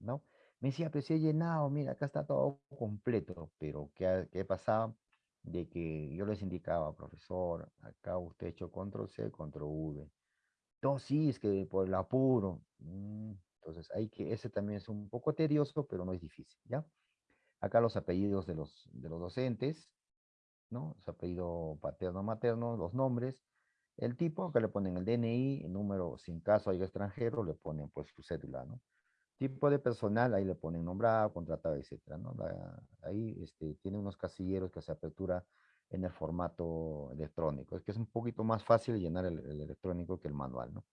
¿no? Me decía, pero si he llenado, mira, acá está todo completo, pero ¿qué, qué pasaba? De que yo les indicaba, profesor, acá usted ha hecho control C, control V. No, sí, es que por el apuro. Mm, entonces, hay que, ese también es un poco tedioso, pero no es difícil, ¿ya? Acá los apellidos de los, de los docentes, ¿no? Su apellido paterno, materno, los nombres, el tipo, acá le ponen el DNI, el número, sin caso hay extranjero, le ponen pues su cédula, ¿no? Tipo de personal, ahí le ponen nombrado, contratado, etcétera, ¿no? ahí este, tiene unos casilleros que se apertura en el formato electrónico. Es que es un poquito más fácil llenar el, el electrónico que el manual, ¿no?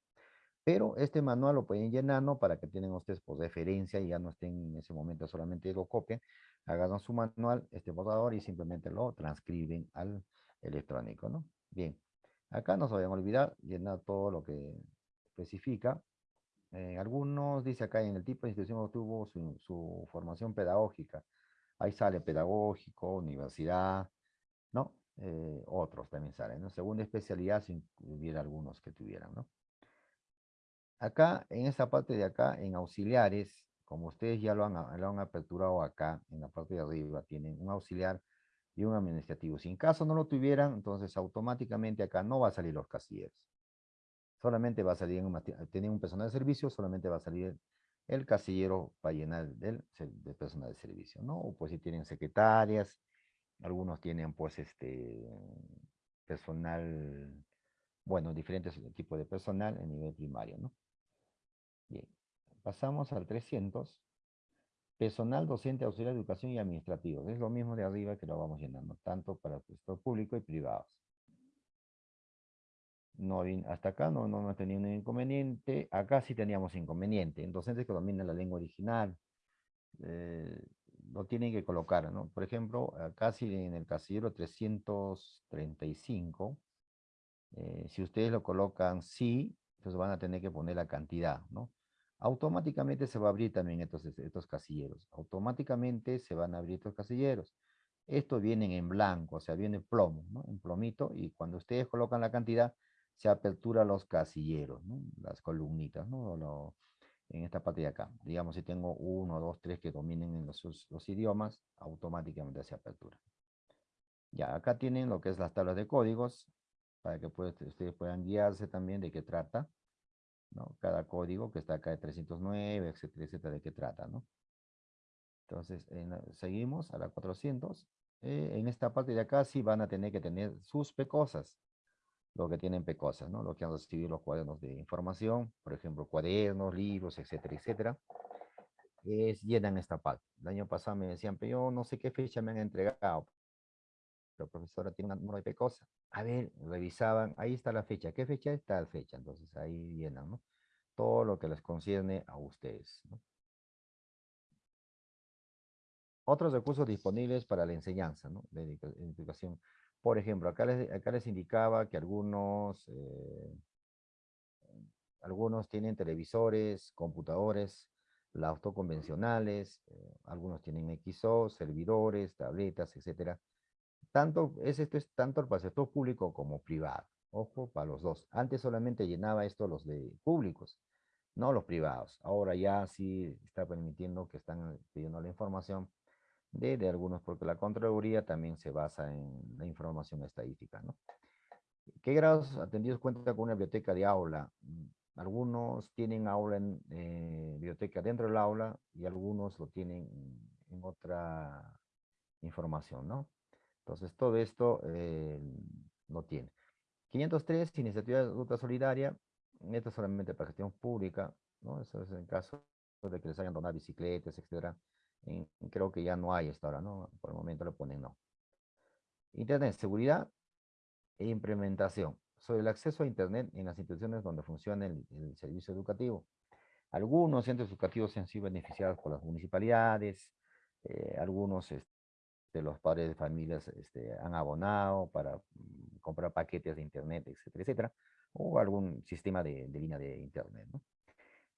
Pero este manual lo pueden llenarlo para que tienen ustedes pues, referencia y ya no estén en ese momento solamente lo copien, hagan su manual, este borrador y simplemente lo transcriben al electrónico, ¿no? Bien, acá no se vayan a olvidar llenar todo lo que especifica. Eh, algunos, dice acá en el tipo de institución obtuvo su, su formación pedagógica. Ahí sale pedagógico, universidad, ¿no? Eh, otros también salen, ¿no? Segunda especialidad, si hubiera algunos que tuvieran, ¿no? Acá, en esta parte de acá, en auxiliares, como ustedes ya lo han, lo han aperturado acá, en la parte de arriba, tienen un auxiliar y un administrativo. Si en caso no lo tuvieran, entonces automáticamente acá no va a salir los casilleros. Solamente va a salir, en tienen un personal de servicio, solamente va a salir el casillero para llenar del, del, personal de servicio, ¿no? O pues si tienen secretarias, algunos tienen pues este personal, bueno, diferentes tipos de personal en nivel primario, ¿no? Bien, pasamos al 300. Personal docente, auxiliar de educación y administrativo. Es lo mismo de arriba que lo vamos llenando, tanto para el sector público y privados. No, hasta acá no, no hemos tenido un inconveniente. Acá sí teníamos inconveniente. En docentes que dominan la lengua original, eh, lo tienen que colocar, ¿no? Por ejemplo, sí en el casillero 335, eh, si ustedes lo colocan sí, entonces van a tener que poner la cantidad, ¿no? Automáticamente se va a abrir también estos, estos casilleros. Automáticamente se van a abrir estos casilleros. Estos vienen en blanco, o sea, viene plomo, ¿no? En plomito, y cuando ustedes colocan la cantidad, se apertura los casilleros, ¿no? Las columnitas, ¿no? en esta parte de acá. Digamos, si tengo uno, dos, tres que dominen en los, los idiomas, automáticamente se apertura. Ya, acá tienen lo que es las tablas de códigos para que ustedes puedan guiarse también de qué trata, Cada código que está acá de 309, etcétera, etcétera, de qué trata, ¿no? Entonces, seguimos a la 400. Eh, en esta parte de acá sí van a tener que tener sus pecosas, lo que tienen pecosas, ¿no? Lo que han recibido los cuadernos de información, por ejemplo, cuadernos, libros, etcétera, etcétera. Es, llenan esta parte. El año pasado me decían, pero yo no sé qué fecha me han entregado pero profesora tiene un número de pecosa. A ver, revisaban, ahí está la fecha. ¿Qué fecha está la fecha? Entonces ahí llenan, ¿no? Todo lo que les concierne a ustedes, ¿no? Otros recursos disponibles para la enseñanza, ¿no? De educación. Por ejemplo, acá les, acá les indicaba que algunos, eh, algunos tienen televisores, computadores, laptops convencionales, eh, algunos tienen XO, servidores, tabletas, etcétera tanto, es, esto es tanto para el sector público como privado. Ojo, para los dos. Antes solamente llenaba esto los de públicos, no los privados. Ahora ya sí está permitiendo que están pidiendo la información de, de algunos, porque la Contraloría también se basa en la información estadística, ¿no? ¿Qué grados atendidos cuenta con una biblioteca de aula? Algunos tienen aula en eh, biblioteca dentro del aula y algunos lo tienen en otra información, ¿no? Entonces, todo esto eh, no tiene. 503, iniciativa de ruta solidaria. Esto es solamente para gestión pública, ¿no? Eso es en caso de que les hayan donado bicicletas, etcétera. creo que ya no hay hasta ahora, ¿no? Por el momento le ponen no. Internet, seguridad e implementación. Sobre el acceso a Internet en las instituciones donde funciona el, servicio educativo. Algunos centros educativos han sido beneficiados por las municipalidades, eh, algunos este, los padres de familias este, han abonado para mm, comprar paquetes de internet, etcétera, etcétera, o algún sistema de, línea de internet. ¿no?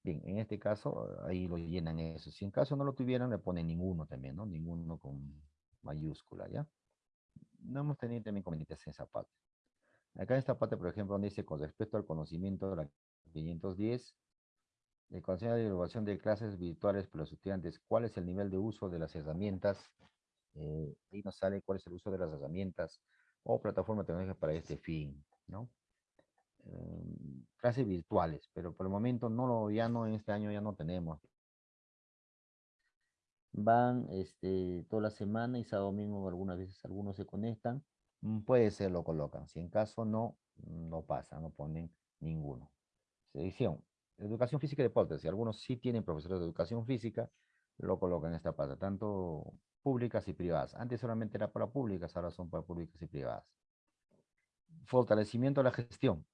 Bien, en este caso, ahí lo llenan eso. Si en caso no lo tuvieran, le ponen ninguno también, ¿no? Ninguno con mayúscula, ¿ya? No hemos tenido también inconvenientes en esa parte. Acá en esta parte, por ejemplo, donde dice con respecto al conocimiento de la 510, el Consejo de Evaluación de Clases Virtuales para los estudiantes, ¿cuál es el nivel de uso de las herramientas? Eh, ahí nos sale cuál es el uso de las herramientas o plataforma tecnológica para este fin, ¿no? Em, clases virtuales, pero por el momento no lo, ya no, en este año ya no tenemos. Van este, toda la semana y sábado domingo algunas veces algunos se conectan, mm, puede ser lo colocan, si en caso no, no pasa, no ponen ninguno. Edición, educación física y deportes, si algunos sí tienen profesores de educación física, lo colocan en esta parte, tanto públicas y privadas. Antes solamente era para públicas, ahora son para públicas y privadas. Fortalecimiento de la gestión.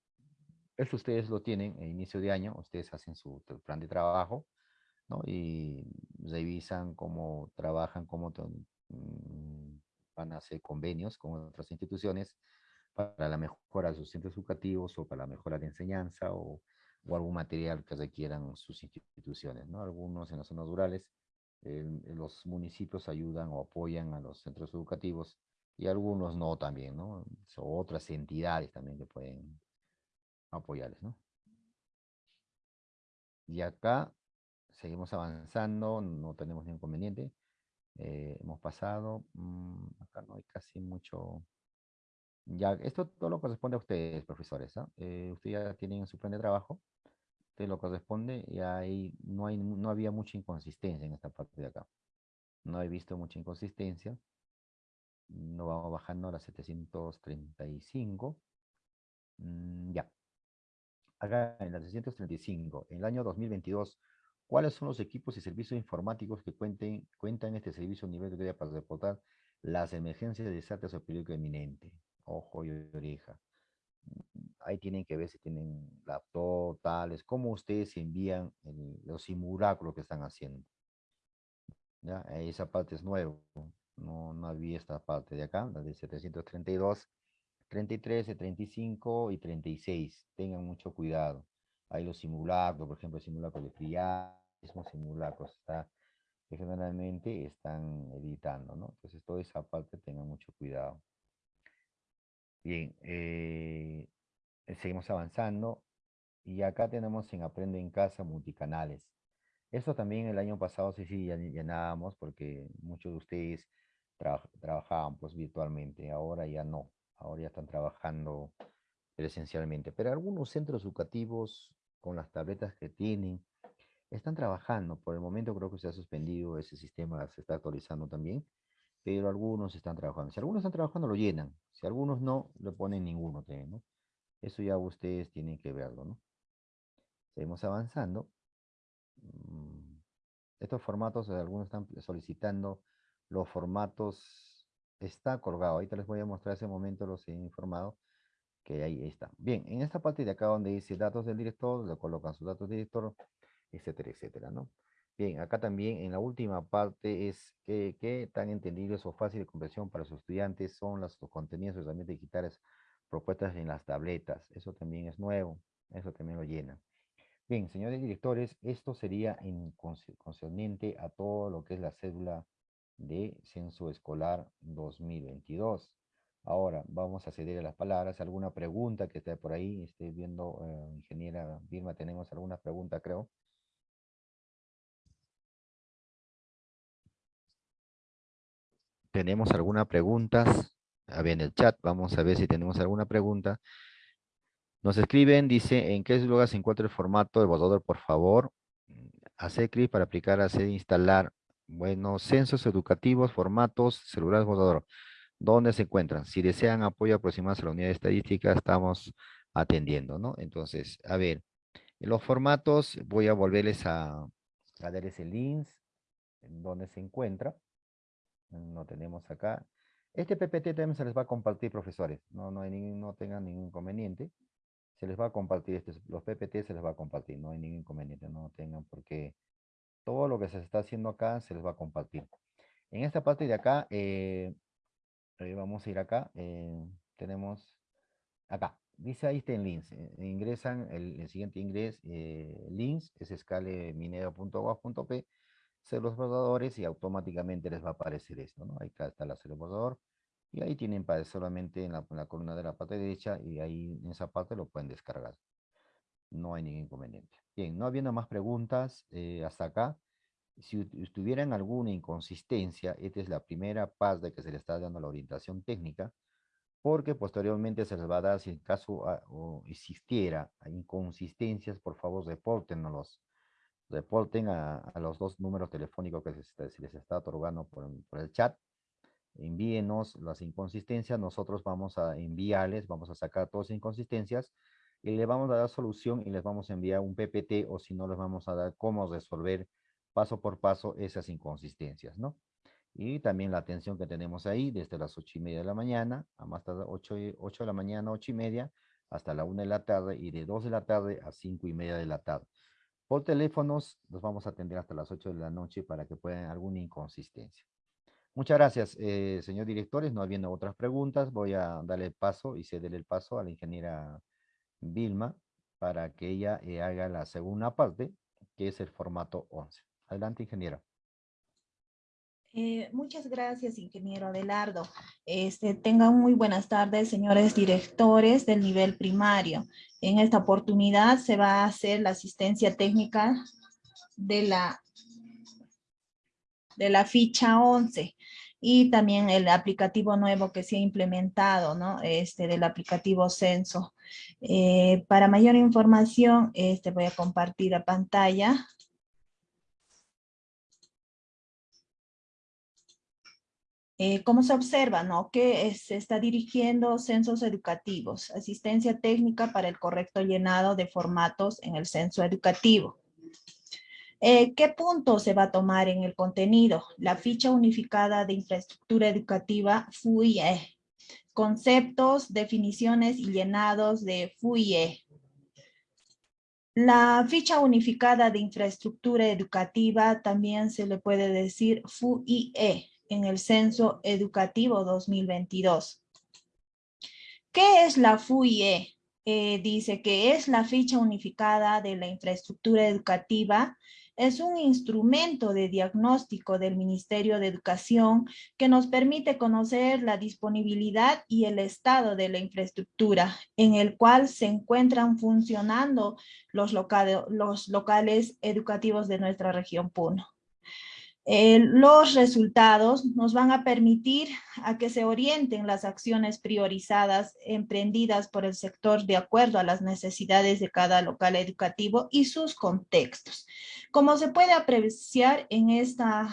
Eso ustedes lo tienen en inicio de año, ustedes hacen su plan de trabajo, ¿no? Y revisan cómo trabajan, cómo mm, van a hacer convenios con otras instituciones para la mejora de sus centros educativos o para la mejora de enseñanza o, o algún material que requieran sus instituciones, ¿no? Algunos en las zonas rurales, los municipios ayudan o apoyan a los centros educativos y algunos no también, ¿no? O otras entidades también que pueden apoyarles, ¿no? Y acá seguimos avanzando, no tenemos ningún inconveniente. Eh, hemos pasado, mm, acá no hay casi mucho... Ya, esto todo lo corresponde a ustedes, profesores. ¿ah? Eh, ustedes ya tienen su plan de trabajo, lo corresponde y ahí no, hay, no había mucha inconsistencia en esta parte de acá. No he visto mucha inconsistencia. No vamos bajando a las 735. Mm, ya acá en la 635, en el año 2022, ¿cuáles son los equipos y servicios informáticos que cuenten, cuentan este servicio a nivel de para reportar las emergencias de desastres o peligro eminente? Ojo y oreja. Ahí tienen que ver si tienen laptop, tales, cómo ustedes envían los simulacros que están haciendo. ¿Ya? Esa parte es nueva. No, no había esta parte de acá, la de 732 33, 35 y 36. Tengan mucho cuidado. Hay los simulacros, por ejemplo, simulacros de friarismo, simulacros está, que generalmente están editando, ¿no? Entonces, toda esa parte tengan mucho cuidado. Bien, eh, seguimos avanzando. Y acá tenemos en Aprende en Casa multicanales. Esto también el año pasado sí, sí, llenábamos porque muchos de ustedes trabajaban pues virtualmente, ahora ya no ahora ya están trabajando presencialmente, pero algunos centros educativos con las tabletas que tienen, están trabajando. Por el momento creo que se ha suspendido ese sistema, se está actualizando también, pero algunos están trabajando. Si algunos están trabajando, lo llenan. Si algunos no, le ponen ninguno, ¿no? Eso ya ustedes tienen que verlo, ¿no? Seguimos avanzando. Mm, estos formatos, algunos están solicitando los formatos está colgado. Ahorita les voy a mostrar ese momento, los he informado que ahí está. Bien, en esta parte de acá donde dice datos del director, le colocan sus datos del director, etcétera, etcétera, ¿no? Bien, acá también en la última parte es que, que tan entendibles o fácil de comprensión para sus estudiantes son los, contenidos de herramientas digitales propuestas en las tabletas. Eso también es nuevo, eso también lo llena. Bien, señores directores, esto sería en concerniente a todo lo que es la cédula de Censo Escolar 2022. Ahora vamos a ceder a las palabras. ¿Alguna pregunta que esté por ahí? Estoy viendo, eh, ingeniera Vilma, tenemos alguna pregunta, creo. ¿Tenemos alguna pregunta? A ver, en el chat, vamos a ver si tenemos alguna pregunta. Nos escriben, dice, ¿en qué lugar se encuentra el formato de borrador, por favor? Hacer clic para aplicar, hacer instalar bueno, censos educativos, formatos, celulares, borrador. ¿Dónde se encuentran? Si desean apoyo aproximado a la unidad estadística, estamos atendiendo, ¿no? Entonces, a ver, los formatos, voy a volverles a, a dar ese link, donde se encuentra. No tenemos acá. Este PPT también se les va a compartir, profesores. No, no, hay no tengan ningún inconveniente. Se les va a compartir, este, los PPT se les va a compartir. No hay ningún inconveniente, no tengan por qué todo lo que se está haciendo acá se les va a compartir. En esta parte de acá, eh, vamos a ir acá, eh, tenemos acá, dice ahí está en links. eh, ingresan el, el siguiente ingreso, eh, links, es escaleminero.gov.p, los bordadores y automáticamente les va a aparecer esto, ¿no? Ahí está, está el bordador. Y ahí tienen para solamente en la, en la columna de la parte derecha y ahí en esa parte lo pueden descargar. No hay ningún inconveniente. Bien, no habiendo más preguntas eh, hasta acá, si tuvieran alguna inconsistencia, esta es la primera parte que se le está dando la orientación técnica, porque posteriormente se les va a dar, si en caso ah, o existiera inconsistencias, por favor repórtennos, reporten a, a los dos números telefónicos que se, se les está otorgando por, por el chat, envíenos las inconsistencias, nosotros vamos a enviarles, vamos a sacar todas las inconsistencias, y le vamos a dar solución y les vamos a enviar un PPT, o si no, les vamos a dar cómo resolver paso por paso esas inconsistencias, ¿no? Y también la atención que tenemos ahí desde las ocho y media de la mañana, a más tarde ocho, ocho de la mañana, ocho y media, hasta la una de la tarde y de dos de la tarde a cinco y media de la tarde. Por teléfonos los vamos a atender hasta las 8 de la noche para que puedan alguna inconsistencia. Muchas gracias, eh, señor directores. No habiendo otras preguntas, voy a darle el paso y cederle el paso a la ingeniera Vilma para que ella eh, haga la segunda parte, que es el formato 11. Adelante, ingeniera. Eh, muchas gracias, ingeniero Adelardo. Este, tengan muy buenas tardes, señores directores del nivel primario. En esta oportunidad se va a hacer la asistencia técnica de la, de la ficha 11 y también el aplicativo nuevo que se ha implementado, ¿no? Este del aplicativo Censo. Eh, para mayor información, este, voy a compartir la pantalla. Eh, ¿Cómo se observa, no? Que es- se está dirigiendo censos educativos, asistencia técnica para el correcto llenado de formatos en el censo educativo. Eh, ¿Qué punto se va a tomar en el contenido? La ficha unificada de infraestructura educativa FUIE. Conceptos, definiciones y llenados de FUIE. La ficha unificada de infraestructura educativa también se le puede decir FUIE en el Censo Educativo 2022. ¿Qué es la FUIE? Eh, dice que es la ficha unificada de la infraestructura educativa. Es un instrumento de diagnóstico del Ministerio de Educación que nos permite conocer la disponibilidad y el estado de la infraestructura en el cual se encuentran funcionando los, locales, los locales educativos de nuestra región Puno. Eh, los resultados nos van a permitir a que se orienten las acciones priorizadas emprendidas por el sector de acuerdo a las necesidades de cada local educativo y sus contextos. Como se puede apreciar en esta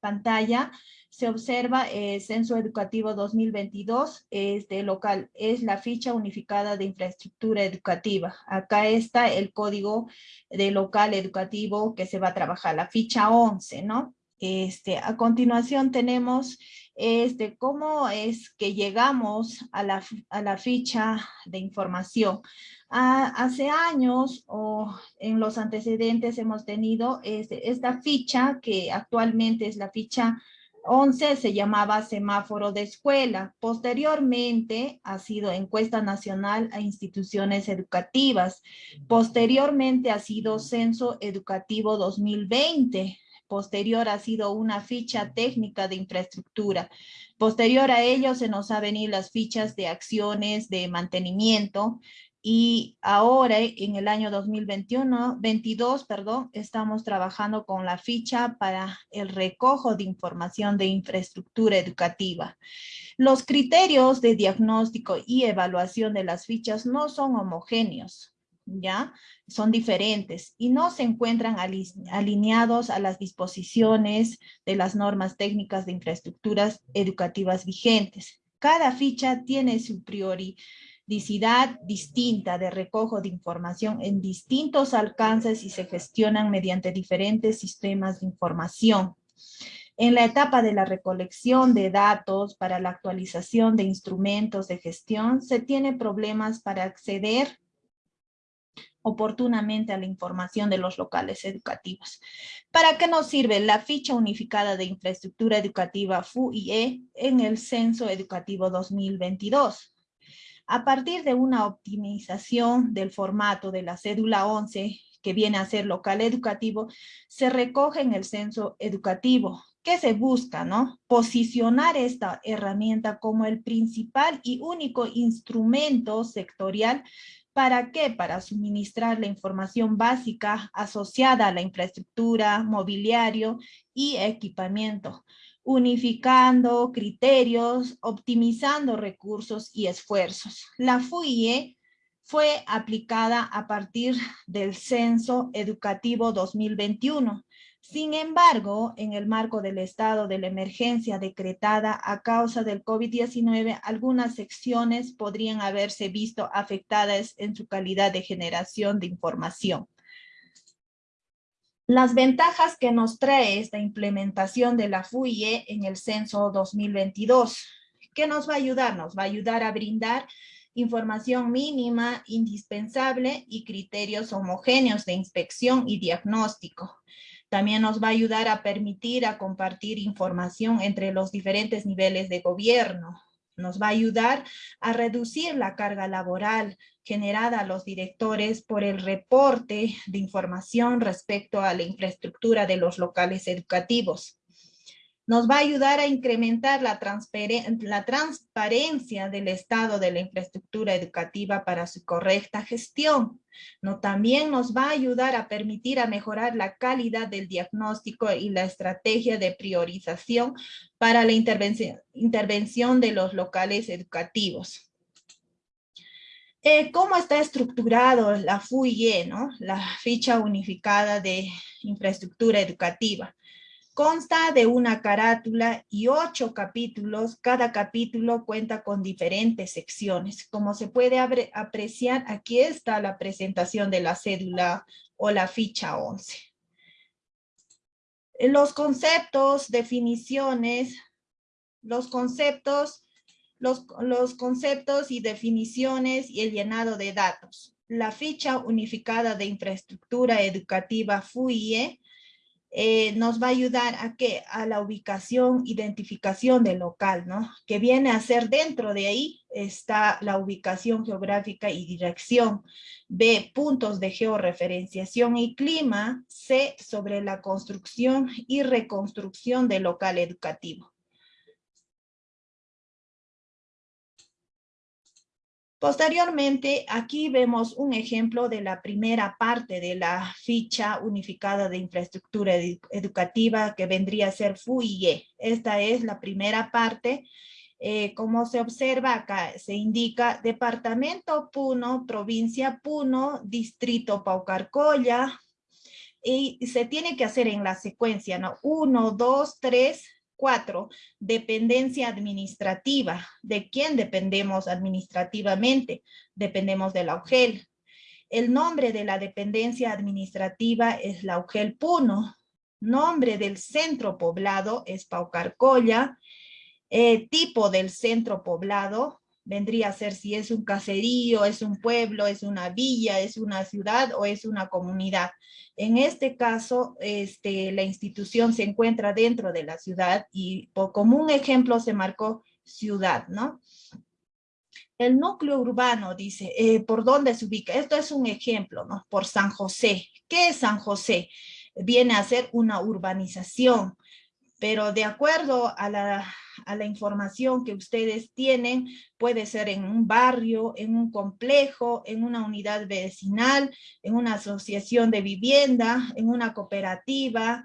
pantalla, se observa el Censo Educativo 2022, este local, es la ficha unificada de infraestructura educativa. Acá está el código de local educativo que se va a trabajar, la ficha 11, ¿no? Este, a continuación tenemos este, cómo es que llegamos a la, ficha de información. Ah, hace años o en los antecedentes hemos tenido este, esta ficha que actualmente es la ficha 11 se llamaba semáforo de escuela. Posteriormente ha sido encuesta nacional a instituciones educativas. Posteriormente ha sido censo educativo 2020 posterior ha sido una ficha técnica de infraestructura. Posterior a ello se nos ha venido las fichas de acciones de mantenimiento y ahora en el año 2021, 22, perdón, estamos trabajando con la ficha para el recojo de información de infraestructura educativa. Los criterios de diagnóstico y evaluación de las fichas no son homogéneos. ¿Ya? Son diferentes y no se encuentran alineados a las disposiciones de las normas técnicas de infraestructuras educativas vigentes. Cada ficha tiene su prioricidad distinta de recojo de información en distintos alcances y se gestionan mediante diferentes sistemas de información. En la etapa de la recolección de datos para la actualización de instrumentos de gestión, se tiene problemas para acceder oportunamente a la información de los locales educativos. ¿Para qué nos sirve la ficha unificada de infraestructura educativa FUIE en el Censo Educativo 2022? A partir de una optimización del formato de la cédula 11, que viene a ser local educativo, se recoge en el censo educativo. ¿Qué se busca, no? Posicionar esta herramienta como el principal y único instrumento sectorial ¿Para qué? Para suministrar la información básica asociada a la infraestructura, mobiliario y equipamiento, unificando criterios, optimizando recursos y esfuerzos. La FUIE fue aplicada a partir del Censo Educativo 2021 sin embargo, en el marco del estado de la emergencia decretada a causa del COVID-19, algunas secciones podrían haberse visto afectadas en su calidad de generación de información. Las ventajas que nos trae esta implementación de la FUIE en el censo 2022. ¿Qué nos va a ayudar? Nos va a ayudar a brindar información mínima, indispensable y criterios homogéneos de inspección y diagnóstico también nos va a ayudar a permitir a compartir información entre los diferentes niveles de gobierno. Nos va a ayudar a reducir la carga laboral generada a los directores por el reporte de información respecto a la infraestructura de los locales educativos nos va a ayudar a incrementar la, transparencia del estado de la infraestructura educativa para su correcta gestión. No, también nos va a ayudar a permitir a mejorar la calidad del diagnóstico y la estrategia de priorización para la intervención de los locales educativos. Eh, ¿Cómo está estructurado la FUIE, ¿no? la ficha unificada de infraestructura educativa? Consta de una carátula y ocho capítulos. Cada capítulo cuenta con diferentes secciones. Como se puede apreciar, aquí está la presentación de la cédula o la ficha 11. Los conceptos, definiciones, los conceptos, los, conceptos y definiciones y el llenado de datos. La ficha unificada de infraestructura educativa FUIE eh, nos va a ayudar a que a la ubicación, identificación del local, ¿no? Que viene a ser dentro de ahí está la ubicación geográfica y dirección. B, puntos de georreferenciación y clima. C, sobre la construcción y reconstrucción del local educativo. Posteriormente, aquí vemos un ejemplo de la primera parte de la ficha unificada de infraestructura educativa que vendría a ser FUIE. Esta es la primera parte. Eh, como se observa acá, se indica Departamento Puno, Provincia Puno, Distrito Paucarcolla, y se tiene que hacer en la secuencia, ¿no? Uno, dos, tres, Cuatro, dependencia administrativa. ¿De quién dependemos administrativamente? Dependemos de la UGEL. El nombre de la dependencia administrativa es la UGEL Puno. Nombre del centro poblado es Paucarcolla. Eh, tipo del centro poblado vendría a ser si es un caserío, es un pueblo, es una villa, es una ciudad o es una comunidad. En este caso, este, la institución se encuentra dentro de la ciudad y por, como un ejemplo se marcó ciudad, ¿no? El núcleo urbano, dice, eh, ¿por dónde se ubica? Esto es un ejemplo, ¿no? Por San José. ¿Qué es San José? Viene a ser una urbanización, pero de acuerdo a la, a la información que ustedes tienen, puede ser en un barrio, en un complejo, en una unidad vecinal, en una asociación de vivienda, en una cooperativa,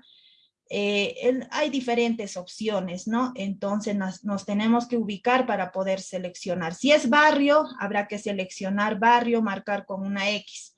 eh, hay diferentes opciones, ¿no? Entonces nos, tenemos que ubicar para poder seleccionar. Si es barrio, habrá que seleccionar barrio, marcar con una X.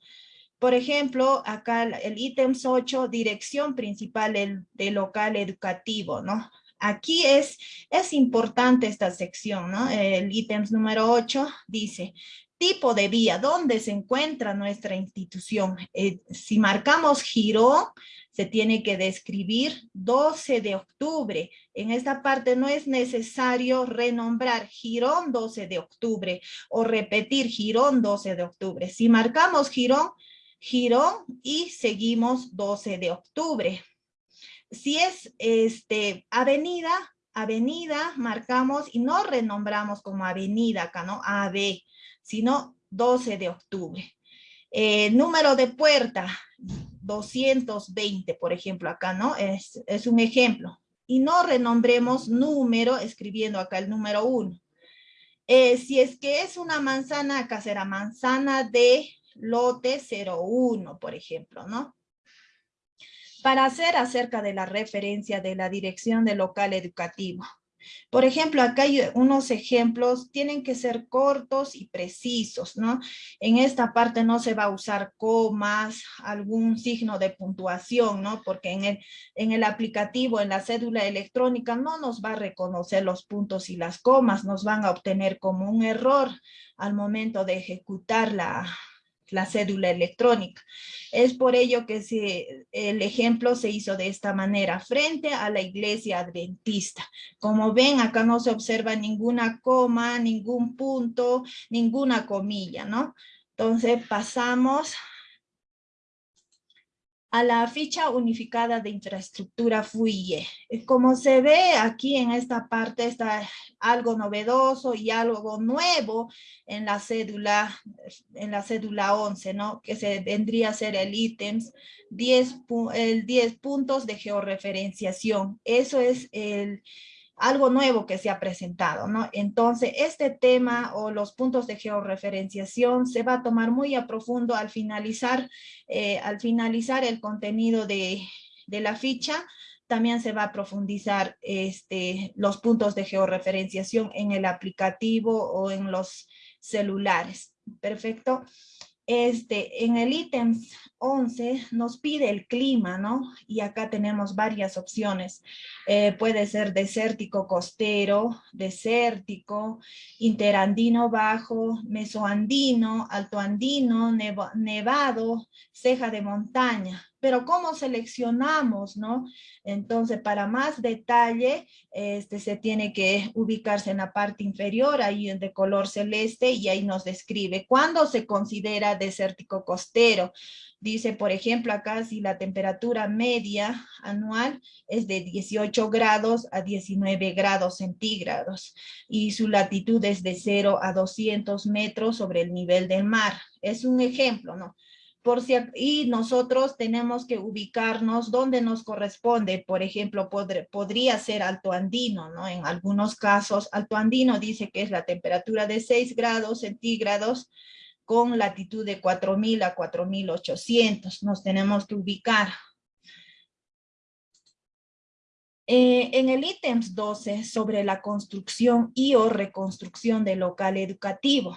Por ejemplo, acá el ítems 8, dirección principal del, del local educativo, ¿no? Aquí es, es importante esta sección, ¿no? El ítems número 8 dice, tipo de vía, ¿dónde se encuentra nuestra institución? Eh, si marcamos Girón, se tiene que describir 12 de octubre. En esta parte no es necesario renombrar Girón 12 de octubre o repetir Girón 12 de octubre. Si marcamos Girón, Girón y seguimos 12 de octubre si es este, avenida, avenida marcamos y no renombramos como avenida acá, ¿no? AB, sino 12 de octubre. Eh, número de puerta, 220, por ejemplo, acá, ¿no? Es, un ejemplo. Y no renombremos número escribiendo acá el número 1. Eh, si es que es una manzana, acá será manzana de lote 01, por ejemplo, ¿no? Para hacer acerca de la referencia de la dirección del local educativo. Por ejemplo, acá hay unos ejemplos, tienen que ser cortos y precisos, ¿no? En esta parte no se va a usar comas, algún signo de puntuación, ¿no? Porque en el, en el aplicativo, en la cédula electrónica, no nos va a reconocer los puntos y las comas, nos van a obtener como un error al momento de ejecutar la, la cédula electrónica. Es por ello que el ejemplo se hizo de esta manera, frente a la iglesia adventista. Como ven, acá no se observa ninguna coma, ningún punto, ninguna comilla, ¿no? Entonces pasamos a la ficha unificada de infraestructura FUIE. Como se ve aquí en esta parte está algo novedoso y algo nuevo en la cédula, en la cédula 11, ¿no? Que se vendría a ser el ítems 10, el 10 puntos de georreferenciación. Eso es el algo nuevo que se ha presentado, ¿no? Entonces, este tema o los puntos de georreferenciación se va a tomar muy a profundo al finalizar, eh, al finalizar el contenido de, de la ficha, también se va a profundizar este, los puntos de georreferenciación en el aplicativo o en los celulares. Perfecto. Este, en el ítem 11 nos pide el clima, ¿no? Y acá tenemos varias opciones. Eh, puede ser desértico costero, desértico, interandino bajo, mesoandino, altoandino, nevado, ceja de montaña pero ¿cómo seleccionamos, no? Entonces, para más detalle, este, se tiene que ubicarse en la parte inferior, ahí de color celeste, y ahí nos describe cuándo se considera desértico costero. Dice, por ejemplo, acá si la temperatura media anual es de 18 grados a 19 grados centígrados y su latitud es de 0 a 200 metros sobre el nivel del mar. Es un ejemplo, ¿no? Por si, y nosotros tenemos que ubicarnos donde nos corresponde. Por ejemplo, podría ser alto andino, ¿no? En algunos casos, alto andino dice que es la temperatura de 6 grados centígrados con latitud de 4000 a 4800. Nos tenemos que ubicar. Eh, en el ítems 12 sobre la construcción y o reconstrucción del local educativo.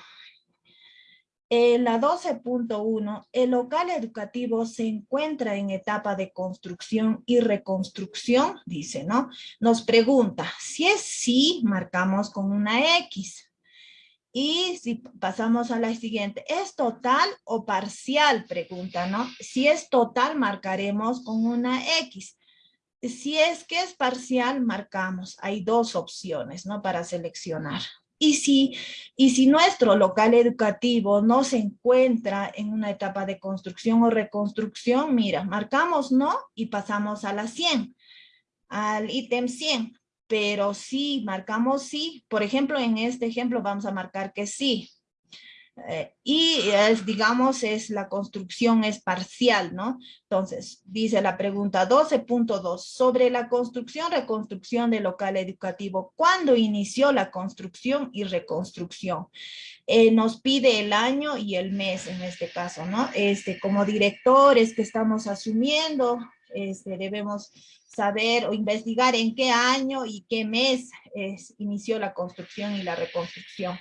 En la 12.1, el local educativo se encuentra en etapa de construcción y reconstrucción, dice, ¿no? Nos pregunta, si es sí, marcamos con una X. Y si pasamos a la siguiente, ¿es total o parcial? Pregunta, ¿no? Si es total, marcaremos con una X. Si es que es parcial, marcamos. Hay dos opciones, ¿no? Para seleccionar. Y si, y si nuestro local educativo no se encuentra en una etapa de construcción o reconstrucción, mira, marcamos no y pasamos a la 100, al ítem 100. Pero si marcamos sí, por ejemplo, en este ejemplo vamos a marcar que sí. Eh, y es, digamos, es la construcción es parcial, ¿no? Entonces, dice la pregunta 12.2, sobre la construcción, reconstrucción del local educativo, ¿cuándo inició la construcción y reconstrucción? Eh, nos pide el año y el mes en este caso, ¿no? Este, como directores que estamos asumiendo, este, debemos saber o investigar en qué año y qué mes inició la construcción y la reconstrucción.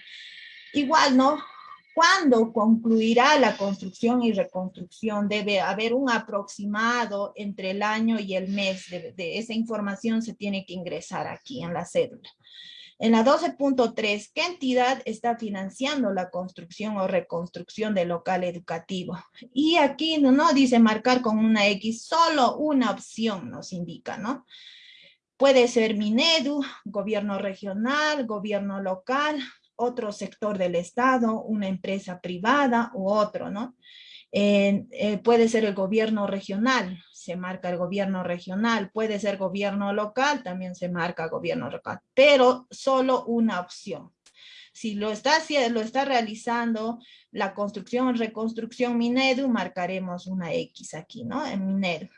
Igual, ¿no? ¿Cuándo concluirá la construcción y reconstrucción? Debe haber un aproximado entre el año y el mes. De, esa información se tiene que ingresar aquí en la cédula. En la 12.3, ¿qué entidad está financiando la construcción o reconstrucción del local educativo? Y aquí no dice marcar con una X, solo una opción nos indica, ¿no? Puede ser Minedu, gobierno regional, gobierno local, otro sector del Estado, una empresa privada u otro, ¿no? Eh, puede ser el gobierno regional, se marca el gobierno regional, puede ser gobierno local, también se marca gobierno local, pero solo una opción. Si lo está, lo está realizando la construcción reconstrucción Minedu, marcaremos una X aquí, ¿no? En Minedu.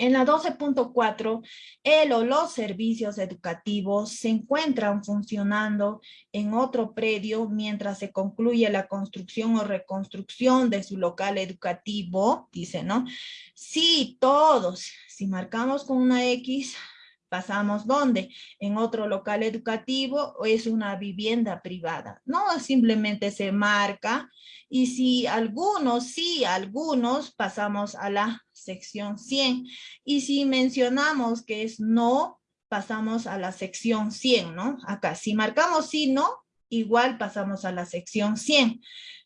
En la 12.4, el o los servicios educativos se encuentran funcionando en otro predio mientras se concluye la construcción o reconstrucción de su local educativo, dice, ¿no? Sí, todos. Si marcamos con una X, pasamos ¿dónde? En otro local educativo o es una vivienda privada. No, simplemente se marca y si algunos, sí, algunos, pasamos a la sección 100. Y si mencionamos que es no, pasamos a la sección 100, ¿no? Acá, si marcamos sí, no, igual pasamos a la sección 100.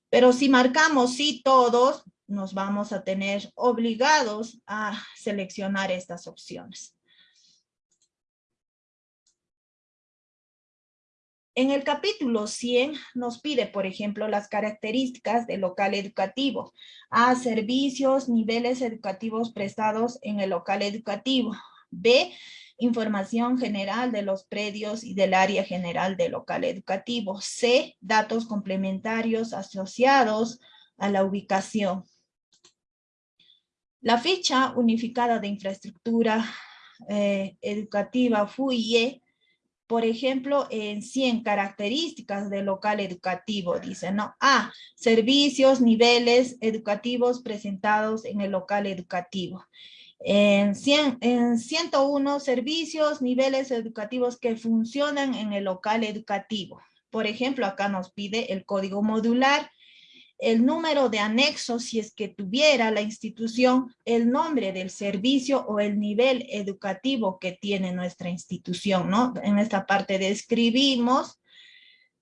Pero si marcamos sí todos, nos vamos a tener obligados a seleccionar estas opciones. En el capítulo 100 nos pide, por ejemplo, las características del local educativo. A, servicios, niveles educativos prestados en el local educativo. B, información general de los predios y del área general del local educativo. C, datos complementarios asociados a la ubicación. La ficha unificada de infraestructura eh, educativa FUIE por ejemplo, en 100 características del local educativo, dice, ¿no? A, servicios, niveles educativos presentados en el local educativo. En, 100, en 101, servicios, niveles educativos que funcionan en el local educativo. Por ejemplo, acá nos pide el código modular, el número de anexo si es que tuviera la institución, el nombre del servicio o el nivel educativo que tiene nuestra institución, ¿no? En esta parte describimos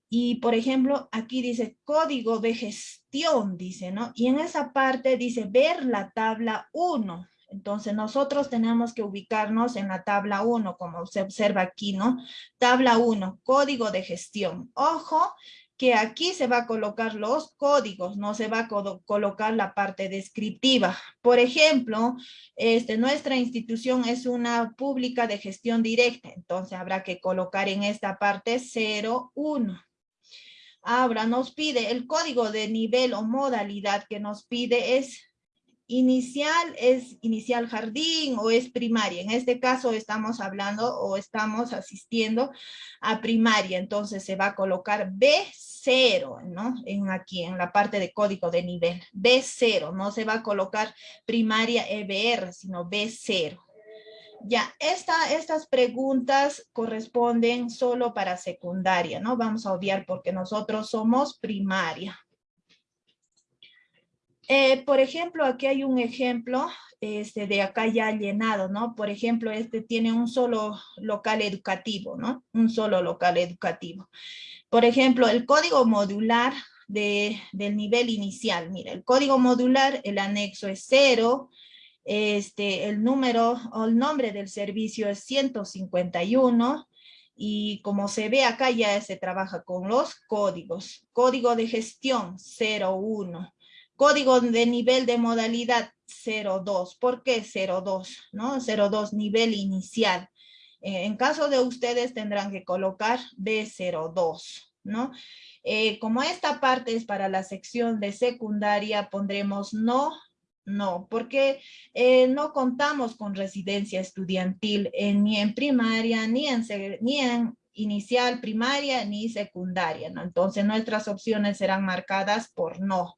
y, por ejemplo, aquí dice código de gestión, dice, ¿no? Y en esa parte dice ver la tabla 1. Entonces nosotros tenemos que ubicarnos en la tabla 1, como se observa aquí, ¿no? Tabla 1, código de gestión. Ojo, que aquí se va a colocar los códigos, no se va a colocar la parte descriptiva. Por ejemplo, este, nuestra institución es una pública de gestión directa, entonces habrá que colocar en esta parte 01. Ahora nos pide el código de nivel o modalidad que nos pide es inicial es inicial jardín o es primaria. En este caso estamos hablando o estamos asistiendo a primaria. Entonces se va a colocar B0, ¿no? En aquí, en la parte de código de nivel. B0, no se va a colocar primaria EBR, sino B0. Ya, esta, estas preguntas corresponden solo para secundaria, ¿no? Vamos a obviar porque nosotros somos primaria. Eh, por ejemplo, aquí hay un ejemplo este, de acá ya llenado, ¿no? Por ejemplo, este tiene un solo local educativo, ¿no? Un solo local educativo. Por ejemplo, el código modular de, del nivel inicial. Mira, el código modular, el anexo es cero, este, el número o el nombre del servicio es 151, y como se ve acá ya se trabaja con los códigos. Código de gestión 01. Código de nivel de modalidad 02. ¿Por qué 02? ¿No? 02, nivel inicial. Eh, en caso de ustedes tendrán que colocar B02, ¿no? Eh, como esta parte es para la sección de secundaria, pondremos no, no, porque eh, no contamos con residencia estudiantil ni en primaria, ni en, ni en inicial primaria, ni secundaria, ¿no? Entonces nuestras opciones serán marcadas por no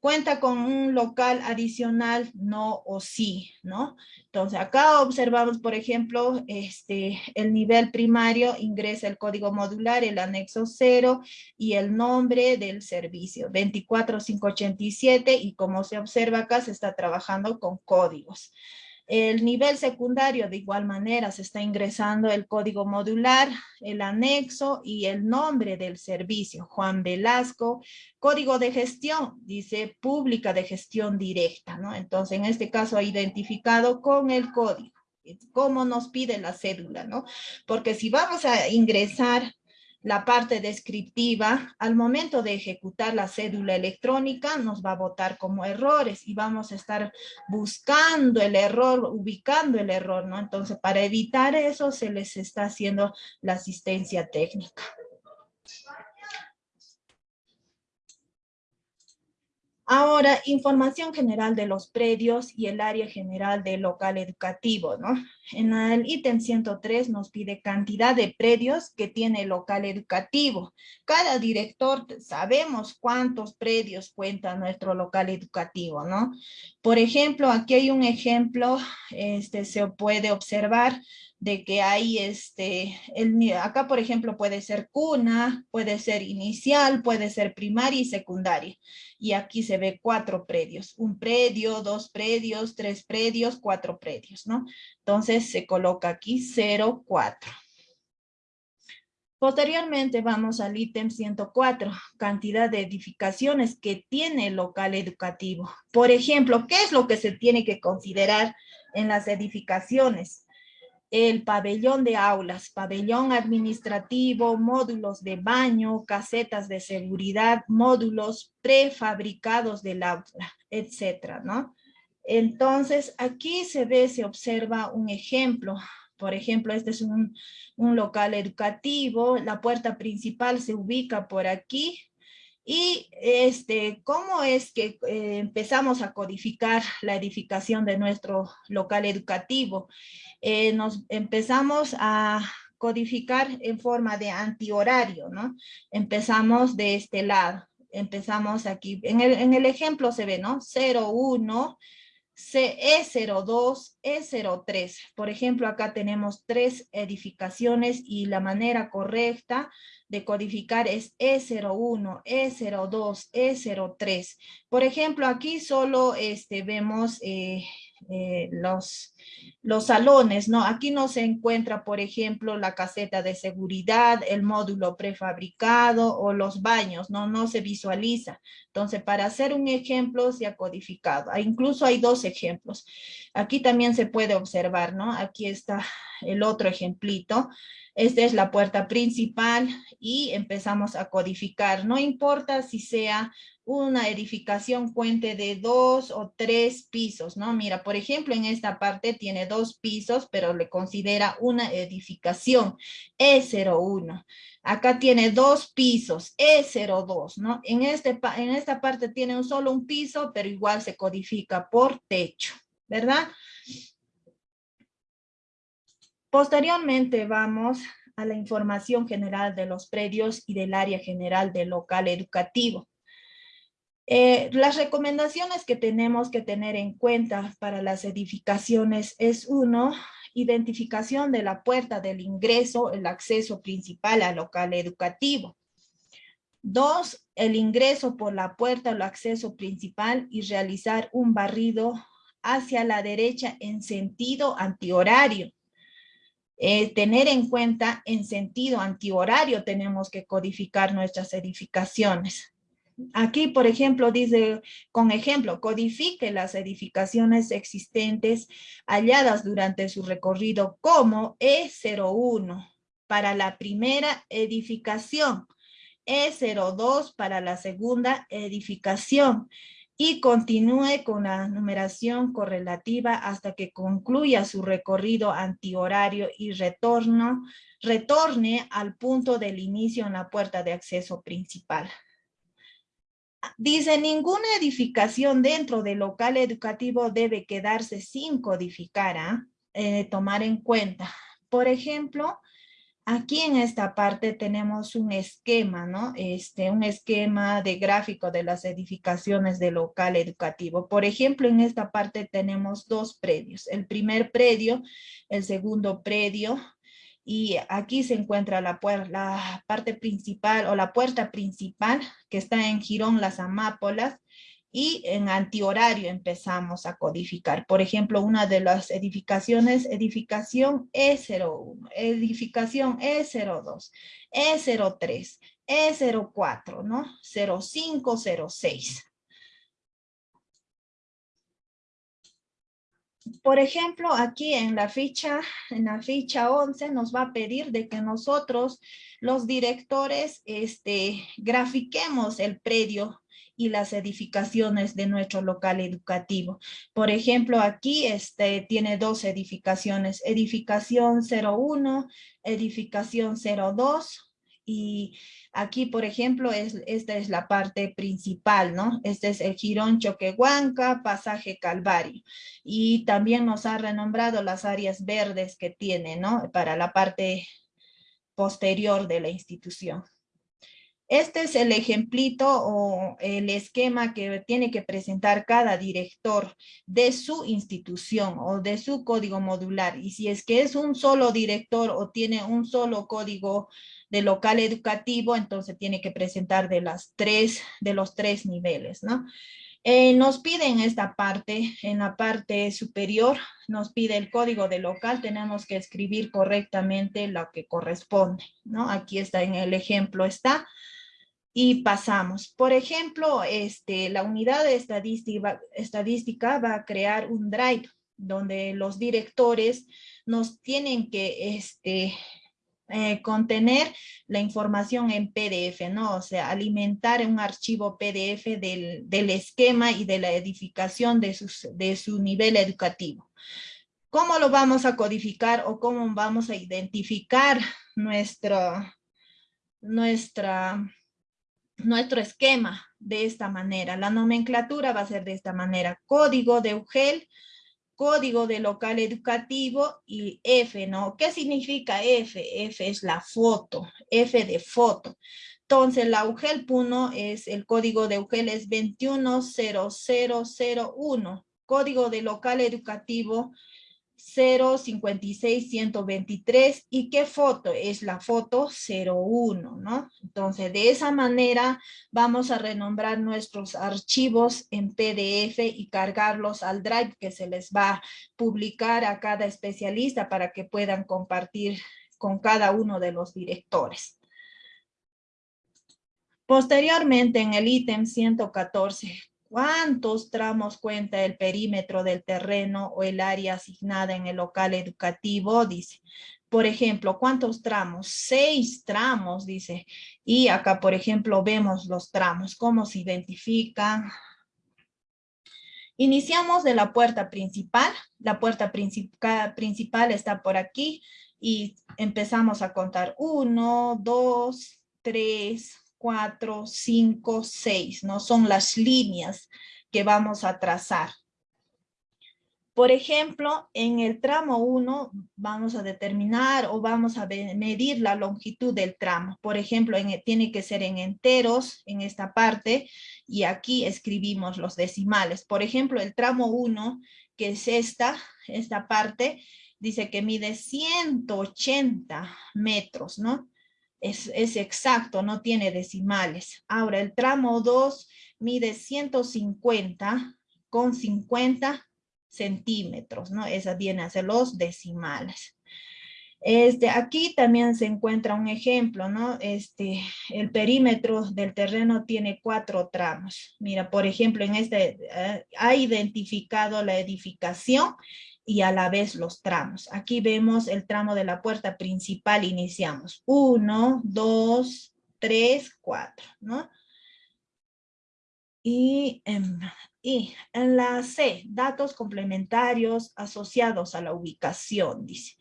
cuenta con un local adicional, no o sí, ¿no? Entonces acá observamos, por ejemplo, este, el nivel primario ingresa el código modular, el anexo 0 y el nombre del servicio, 24587 y como se observa acá se está trabajando con códigos. El nivel secundario de igual manera se está ingresando el código modular, el anexo y el nombre del servicio. Juan Velasco, código de gestión, dice pública de gestión directa, ¿no? Entonces en este caso identificado con el código, como nos pide la cédula, ¿no? Porque si vamos a ingresar la parte descriptiva, al momento de ejecutar la cédula electrónica nos va a botar como errores y vamos a estar buscando el error, ubicando el error, ¿no? Entonces, para evitar eso se les está haciendo la asistencia técnica. Ahora, información general de los predios y el área general del local educativo, ¿no? En el ítem 103 nos pide cantidad de predios que tiene el local educativo. Cada director sabemos cuántos predios cuenta nuestro local educativo, ¿no? Por ejemplo, aquí hay un ejemplo, este, se puede observar de que hay este, el, acá por ejemplo puede ser cuna, puede ser inicial, puede ser primaria y secundaria. Y aquí se ve cuatro predios, un predio, dos predios, tres predios, cuatro predios, ¿no? Entonces se coloca aquí 0, 4. Posteriormente vamos al ítem 104, cantidad de edificaciones que tiene el local educativo. Por ejemplo, ¿qué es lo que se tiene que considerar en las edificaciones? El pabellón de aulas, pabellón administrativo, módulos de baño, casetas de seguridad, módulos prefabricados del aula, etcétera, ¿no? Entonces, aquí se ve, se observa un ejemplo. Por ejemplo, este es un, local educativo, la puerta principal se ubica por aquí, y este, ¿cómo es que eh, empezamos a codificar la edificación de nuestro local educativo? Eh, nos empezamos a codificar en forma de antihorario, ¿no? Empezamos de este lado, empezamos aquí, en el, en el ejemplo se ve, ¿no? 01, E02, E03. Por ejemplo, acá tenemos tres edificaciones y la manera correcta de codificar es E01, E02, E03. Por ejemplo, aquí solo este, vemos eh, eh, los, los salones, ¿no? Aquí no se encuentra, por ejemplo, la caseta de seguridad, el módulo prefabricado o los baños, ¿no? No se visualiza. Entonces, para hacer un ejemplo se ha codificado. Ah, incluso hay dos ejemplos. Aquí también se puede observar, ¿no? Aquí está el otro ejemplito. Esta es la puerta principal y empezamos a codificar. No importa si sea una edificación cuente de dos o tres pisos, ¿no? Mira, por ejemplo, en esta parte tiene dos pisos, pero le considera una edificación E01. Acá tiene dos pisos, E02, ¿no? En, este, en esta parte tiene solo un piso, pero igual se codifica por techo, ¿verdad? Posteriormente vamos a la información general de los predios y del área general del local educativo. Eh, las recomendaciones que tenemos que tener en cuenta para las edificaciones es uno, identificación de la puerta del ingreso, el acceso principal al local educativo. Dos, el ingreso por la puerta o el acceso principal y realizar un barrido hacia la derecha en sentido antihorario. Eh, tener en cuenta en sentido antihorario tenemos que codificar nuestras edificaciones. Aquí, por ejemplo, dice, con ejemplo, codifique las edificaciones existentes halladas durante su recorrido como E01 para la primera edificación, E02 para la segunda edificación y continúe con la numeración correlativa hasta que concluya su recorrido antihorario y retorno, retorne al punto del inicio en la puerta de acceso principal. Dice, ninguna edificación dentro del local educativo debe quedarse sin codificar, ¿ah? eh, tomar en cuenta. Por ejemplo, aquí en esta parte tenemos un esquema, ¿no? Este, un esquema de gráfico de las edificaciones del local educativo. Por ejemplo, en esta parte tenemos dos predios. El primer predio, el segundo predio, y aquí se encuentra la, la parte principal o la puerta principal que está en Girón Las Amápolas y en antihorario empezamos a codificar. Por ejemplo, una de las edificaciones, edificación E01, edificación E02, E03, E04, ¿no? 05, 06. Por ejemplo, aquí en la ficha, en la ficha 11 nos va a pedir de que nosotros, los directores, este, grafiquemos el predio y las edificaciones de nuestro local educativo. Por ejemplo, aquí este, tiene dos edificaciones, edificación 01, edificación 02, y aquí, por ejemplo, es, esta es la parte principal, ¿no? Este es el Girón Choquehuanca, Pasaje Calvario. Y también nos ha renombrado las áreas verdes que tiene, ¿no? Para la parte posterior de la institución. Este es el ejemplito o el esquema que tiene que presentar cada director de su institución o de su código modular. Y si es que es un solo director o tiene un solo código de local educativo, entonces tiene que presentar de, las tres, de los tres niveles, ¿no? Eh, nos piden esta parte, en la parte superior, nos pide el código de local, tenemos que escribir correctamente lo que corresponde, ¿no? Aquí está en el ejemplo, está y pasamos. Por ejemplo, este, la unidad de estadística, estadística va a crear un drive donde los directores nos tienen que este, eh, contener la información en PDF, ¿no? O sea, alimentar un archivo PDF del, del esquema y de la edificación de, sus, de su nivel educativo. ¿Cómo lo vamos a codificar o cómo vamos a identificar nuestro esquema de esta manera. La nomenclatura va a ser de esta manera. Código de UGEL, código de local educativo y F, ¿no? ¿Qué significa F? F es la foto, F de foto. Entonces, la UGEL 1 es, el código de UGEL es 210001. Código de local educativo 056-123 y qué foto es la foto 01, ¿no? Entonces, de esa manera vamos a renombrar nuestros archivos en PDF y cargarlos al Drive que se les va a publicar a cada especialista para que puedan compartir con cada uno de los directores. Posteriormente, en el ítem 114, ¿Cuántos tramos cuenta el perímetro del terreno o el área asignada en el local educativo? Dice. Por ejemplo, ¿cuántos tramos? Seis tramos, dice. Y acá, por ejemplo, vemos los tramos. ¿Cómo se identifican? Iniciamos de la puerta principal. La puerta principal está por aquí. Y empezamos a contar. Uno, dos, tres, 4, 5, 6, ¿no? Son las líneas que vamos a trazar. Por ejemplo, en el tramo 1 vamos a determinar o vamos a medir la longitud del tramo. Por ejemplo, tiene que ser en enteros en esta parte y aquí escribimos los decimales. Por ejemplo, el tramo 1, que es esta, esta parte, dice que mide 180 metros, ¿no? Es, exacto, no tiene decimales. Ahora, el tramo 2 mide 150 con 50 centímetros, ¿no? Esa viene a ser los decimales. Este, aquí también se encuentra un ejemplo, ¿no? Este, el perímetro del terreno tiene cuatro tramos. Mira, por ejemplo, en este eh, ha identificado la edificación y a la vez los tramos. Aquí vemos el tramo de la puerta principal, iniciamos. Uno, dos, tres, cuatro, ¿no? Y, y en la C, datos complementarios asociados a la ubicación, dice.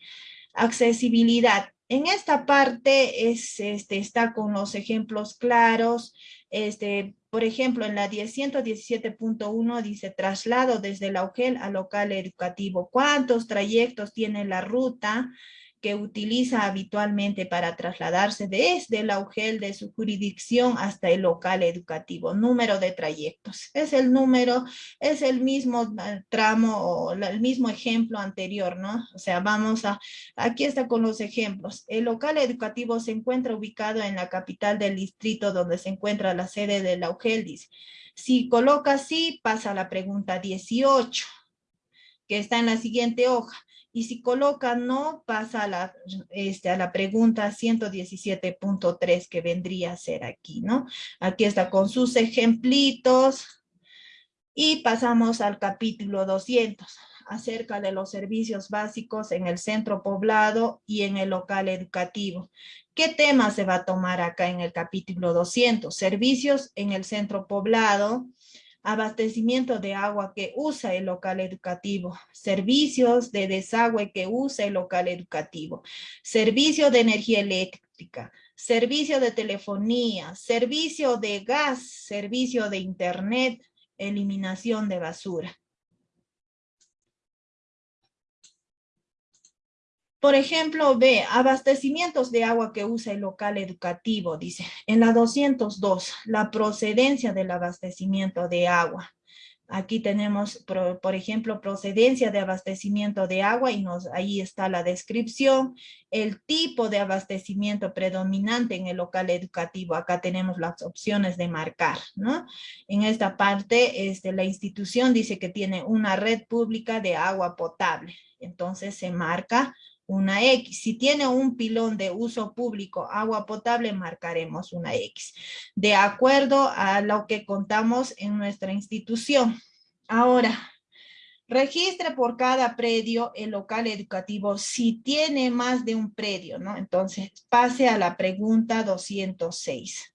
Accesibilidad. En esta parte es, este, está con los ejemplos claros, este, por ejemplo, en la 117.1 dice traslado desde la UGEL al local educativo. ¿Cuántos trayectos tiene la ruta? Que utiliza habitualmente para trasladarse desde el UGEL de su jurisdicción hasta el local educativo. Número de trayectos. Es el número, es el mismo eh, tramo o el mismo ejemplo anterior, ¿no? O sea, vamos a, aquí está con los ejemplos. El local educativo se encuentra ubicado en la capital del distrito donde se encuentra la sede de la UGEL, dice. Si coloca así, pasa la pregunta 18, que está en la siguiente hoja. Y si coloca no, pasa a la, este, a la pregunta 117.3 que vendría a ser aquí, ¿no? Aquí está con sus ejemplitos. Y pasamos al capítulo 200. acerca de los servicios básicos en el centro poblado y en el local educativo. ¿Qué tema se va a tomar acá en el capítulo 200? Servicios en el centro poblado, abastecimiento de agua que usa el local educativo, servicios de desagüe que usa el local educativo, servicio de energía eléctrica, servicio de telefonía, servicio de gas, servicio de internet, eliminación de basura. Por ejemplo, ve, abastecimientos de agua que usa el local educativo, dice, en la 202, la procedencia del abastecimiento de agua. Aquí tenemos, por, ejemplo, procedencia de abastecimiento de agua y nos, ahí está la descripción, el tipo de abastecimiento predominante en el local educativo. Acá tenemos las opciones de marcar, ¿no? En esta parte, este, la institución dice que tiene una red pública de agua potable. Entonces se marca una X. Si tiene un pilón de uso público, agua potable, marcaremos una X. De acuerdo a lo que contamos en nuestra institución. Ahora, registre por cada predio el local educativo si tiene más de un predio, ¿no? Entonces, pase a la pregunta 206.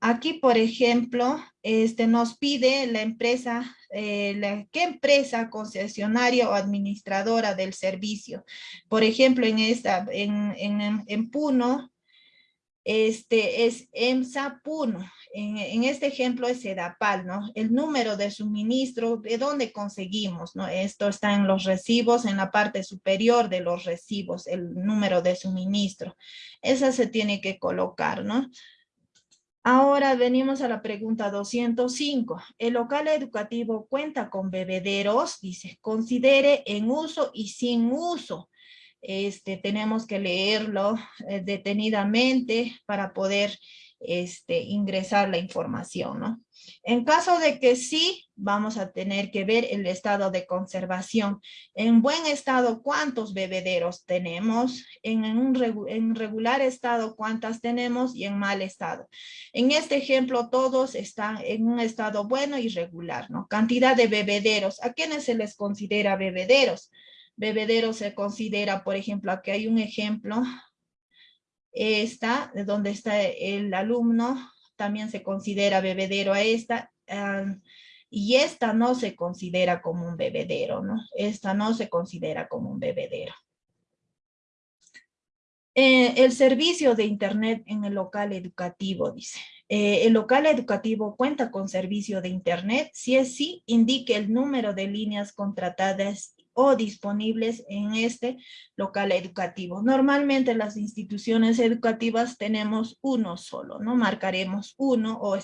Aquí, por ejemplo, este, nos pide la empresa, eh, ¿qué empresa concesionaria o administradora del servicio? Por ejemplo, en, esta, en, en, en Puno, este es EMSA Puno. En, en, este ejemplo es Edapal, ¿no? El número de suministro, ¿de dónde conseguimos, no? Esto está en los recibos, en la parte superior de los recibos, el número de suministro. Esa se tiene que colocar, ¿no? Ahora venimos a la pregunta 205. ¿El local educativo cuenta con bebederos? Dice, considere en uso y sin uso. Este, tenemos que leerlo eh, detenidamente para poder este, ingresar la información, ¿no? En caso de que sí, vamos a tener que ver el estado de conservación. En buen estado, ¿cuántos bebederos tenemos? En, un regular estado, ¿cuántas tenemos? Y en mal estado. En este ejemplo, todos están en un estado bueno y regular, ¿no? Cantidad de bebederos. ¿A quiénes se les considera bebederos? Bebederos se considera, por ejemplo, aquí hay un ejemplo, esta, de donde está el alumno, también se considera bebedero a esta, y esta no se considera como un bebedero, ¿no? Esta no se considera como un bebedero. Eh, el servicio de internet en el local educativo, dice. Eh, el local educativo cuenta con servicio de internet. Si es sí, indique el número de líneas contratadas o disponibles en este local educativo. Normalmente las instituciones educativas tenemos uno solo, ¿no? Marcaremos uno o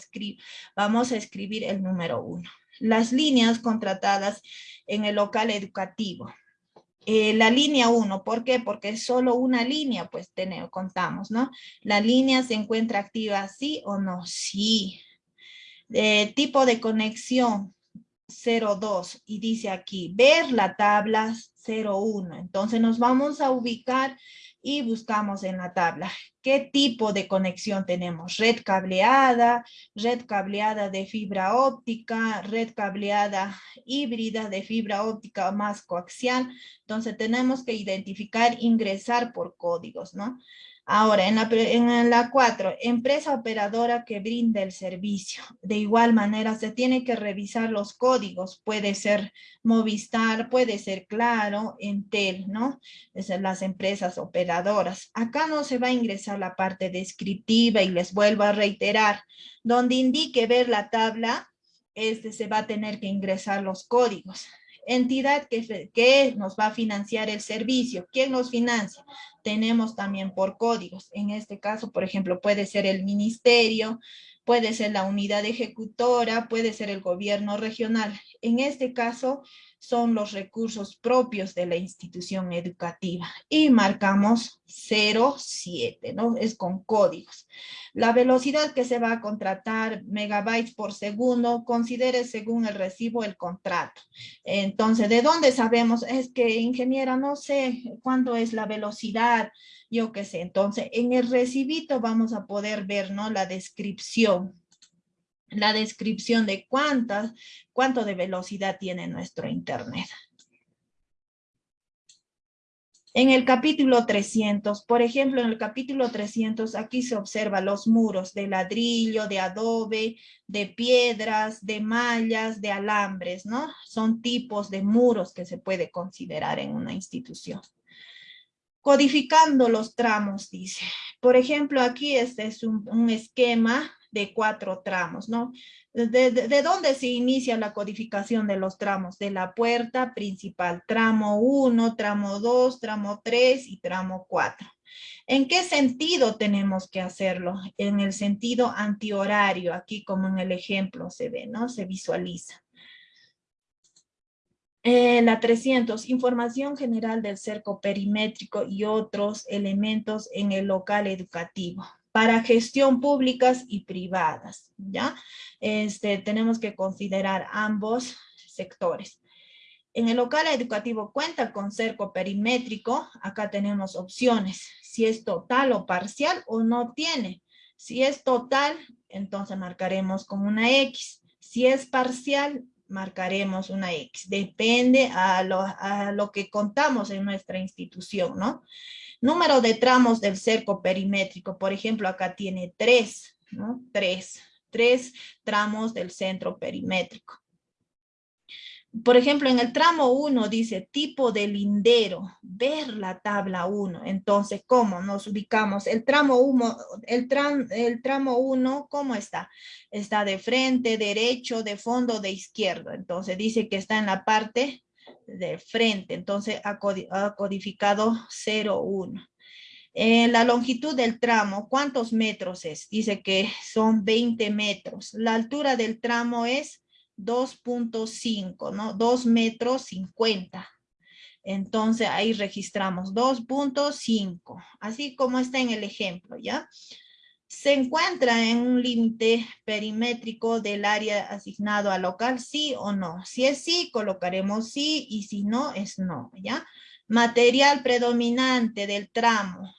vamos a escribir el número uno. Las líneas contratadas en el local educativo. Eh, la línea 1, ¿por qué? Porque es solo una línea, pues tenemos, contamos, ¿no? La línea se encuentra activa, sí o no, sí. Eh, tipo de conexión, 02 y dice aquí, ver la tabla 01. Entonces nos vamos a ubicar y buscamos en la tabla qué tipo de conexión tenemos. Red cableada, red cableada de fibra óptica, red cableada híbrida de fibra óptica más coaxial. Entonces tenemos que identificar, ingresar por códigos, ¿no? Ahora, en la, en 4, empresa operadora que brinda el servicio. De igual manera, se tiene que revisar los códigos. Puede ser Movistar, puede ser Claro, Entel, ¿no? Es las empresas operadoras. Acá no se va a ingresar la parte descriptiva y les vuelvo a reiterar. Donde indique ver la tabla, este se va a tener que ingresar los códigos entidad que, nos va a financiar el servicio. ¿Quién nos financia? tenemos también por códigos. En este caso, por ejemplo, puede ser el ministerio, puede ser la unidad ejecutora, puede ser el gobierno regional. En este caso, son los recursos propios de la institución educativa y marcamos 07, ¿no? Es con códigos. La velocidad que se va a contratar, megabytes por segundo, considere según el recibo el contrato. Entonces, ¿de dónde sabemos? Es que, ingeniera, no sé cuánto es la velocidad, yo qué sé. Entonces, en el recibito vamos a poder ver, ¿no? La descripción la descripción de cuántas, cuánto de velocidad tiene nuestro internet. En el capítulo 300, por ejemplo, en el capítulo 300, aquí se observa los muros de ladrillo, de adobe, de piedras, de mallas, de alambres, ¿no? Son tipos de muros que se puede considerar en una institución. Codificando los tramos, dice. Por ejemplo, aquí este es un, un esquema de cuatro tramos, ¿no? ¿De, dónde se inicia la codificación de los tramos? De la puerta principal, tramo 1, tramo 2, tramo 3 y tramo 4. ¿En qué sentido tenemos que hacerlo? En el sentido antihorario, aquí como en el ejemplo se ve, ¿no? Se visualiza. Eh, la 300, información general del cerco perimétrico y otros elementos en el local educativo para gestión públicas y privadas, ¿ya? Este, tenemos que considerar ambos sectores. En el local educativo cuenta con cerco perimétrico, acá tenemos opciones, si es total o parcial o no tiene. Si es total, entonces marcaremos con una X. Si es parcial, marcaremos una X. Depende a lo, a lo que contamos en nuestra institución, ¿no? Número de tramos del cerco perimétrico, por ejemplo, acá tiene tres, ¿no? Tres, tres tramos del centro perimétrico. Por ejemplo, en el tramo 1 dice tipo de lindero, ver la tabla 1. Entonces, ¿cómo nos ubicamos? El tramo 1, el, el tramo 1, ¿cómo está? Está de frente, derecho, de fondo, de izquierdo. Entonces, dice que está en la parte de frente, entonces ha codificado 0,1. En la longitud del tramo, ¿cuántos metros es? Dice que son 20 metros. La altura del tramo es 2.5, ¿no? 2 metros 50. Entonces ahí registramos 2.5, así como está en el ejemplo, ¿ya? ¿Se encuentra en un límite perimétrico del área asignado al local, sí o no? Si es sí, colocaremos sí, y si no, es no, ¿ya? Material predominante del tramo.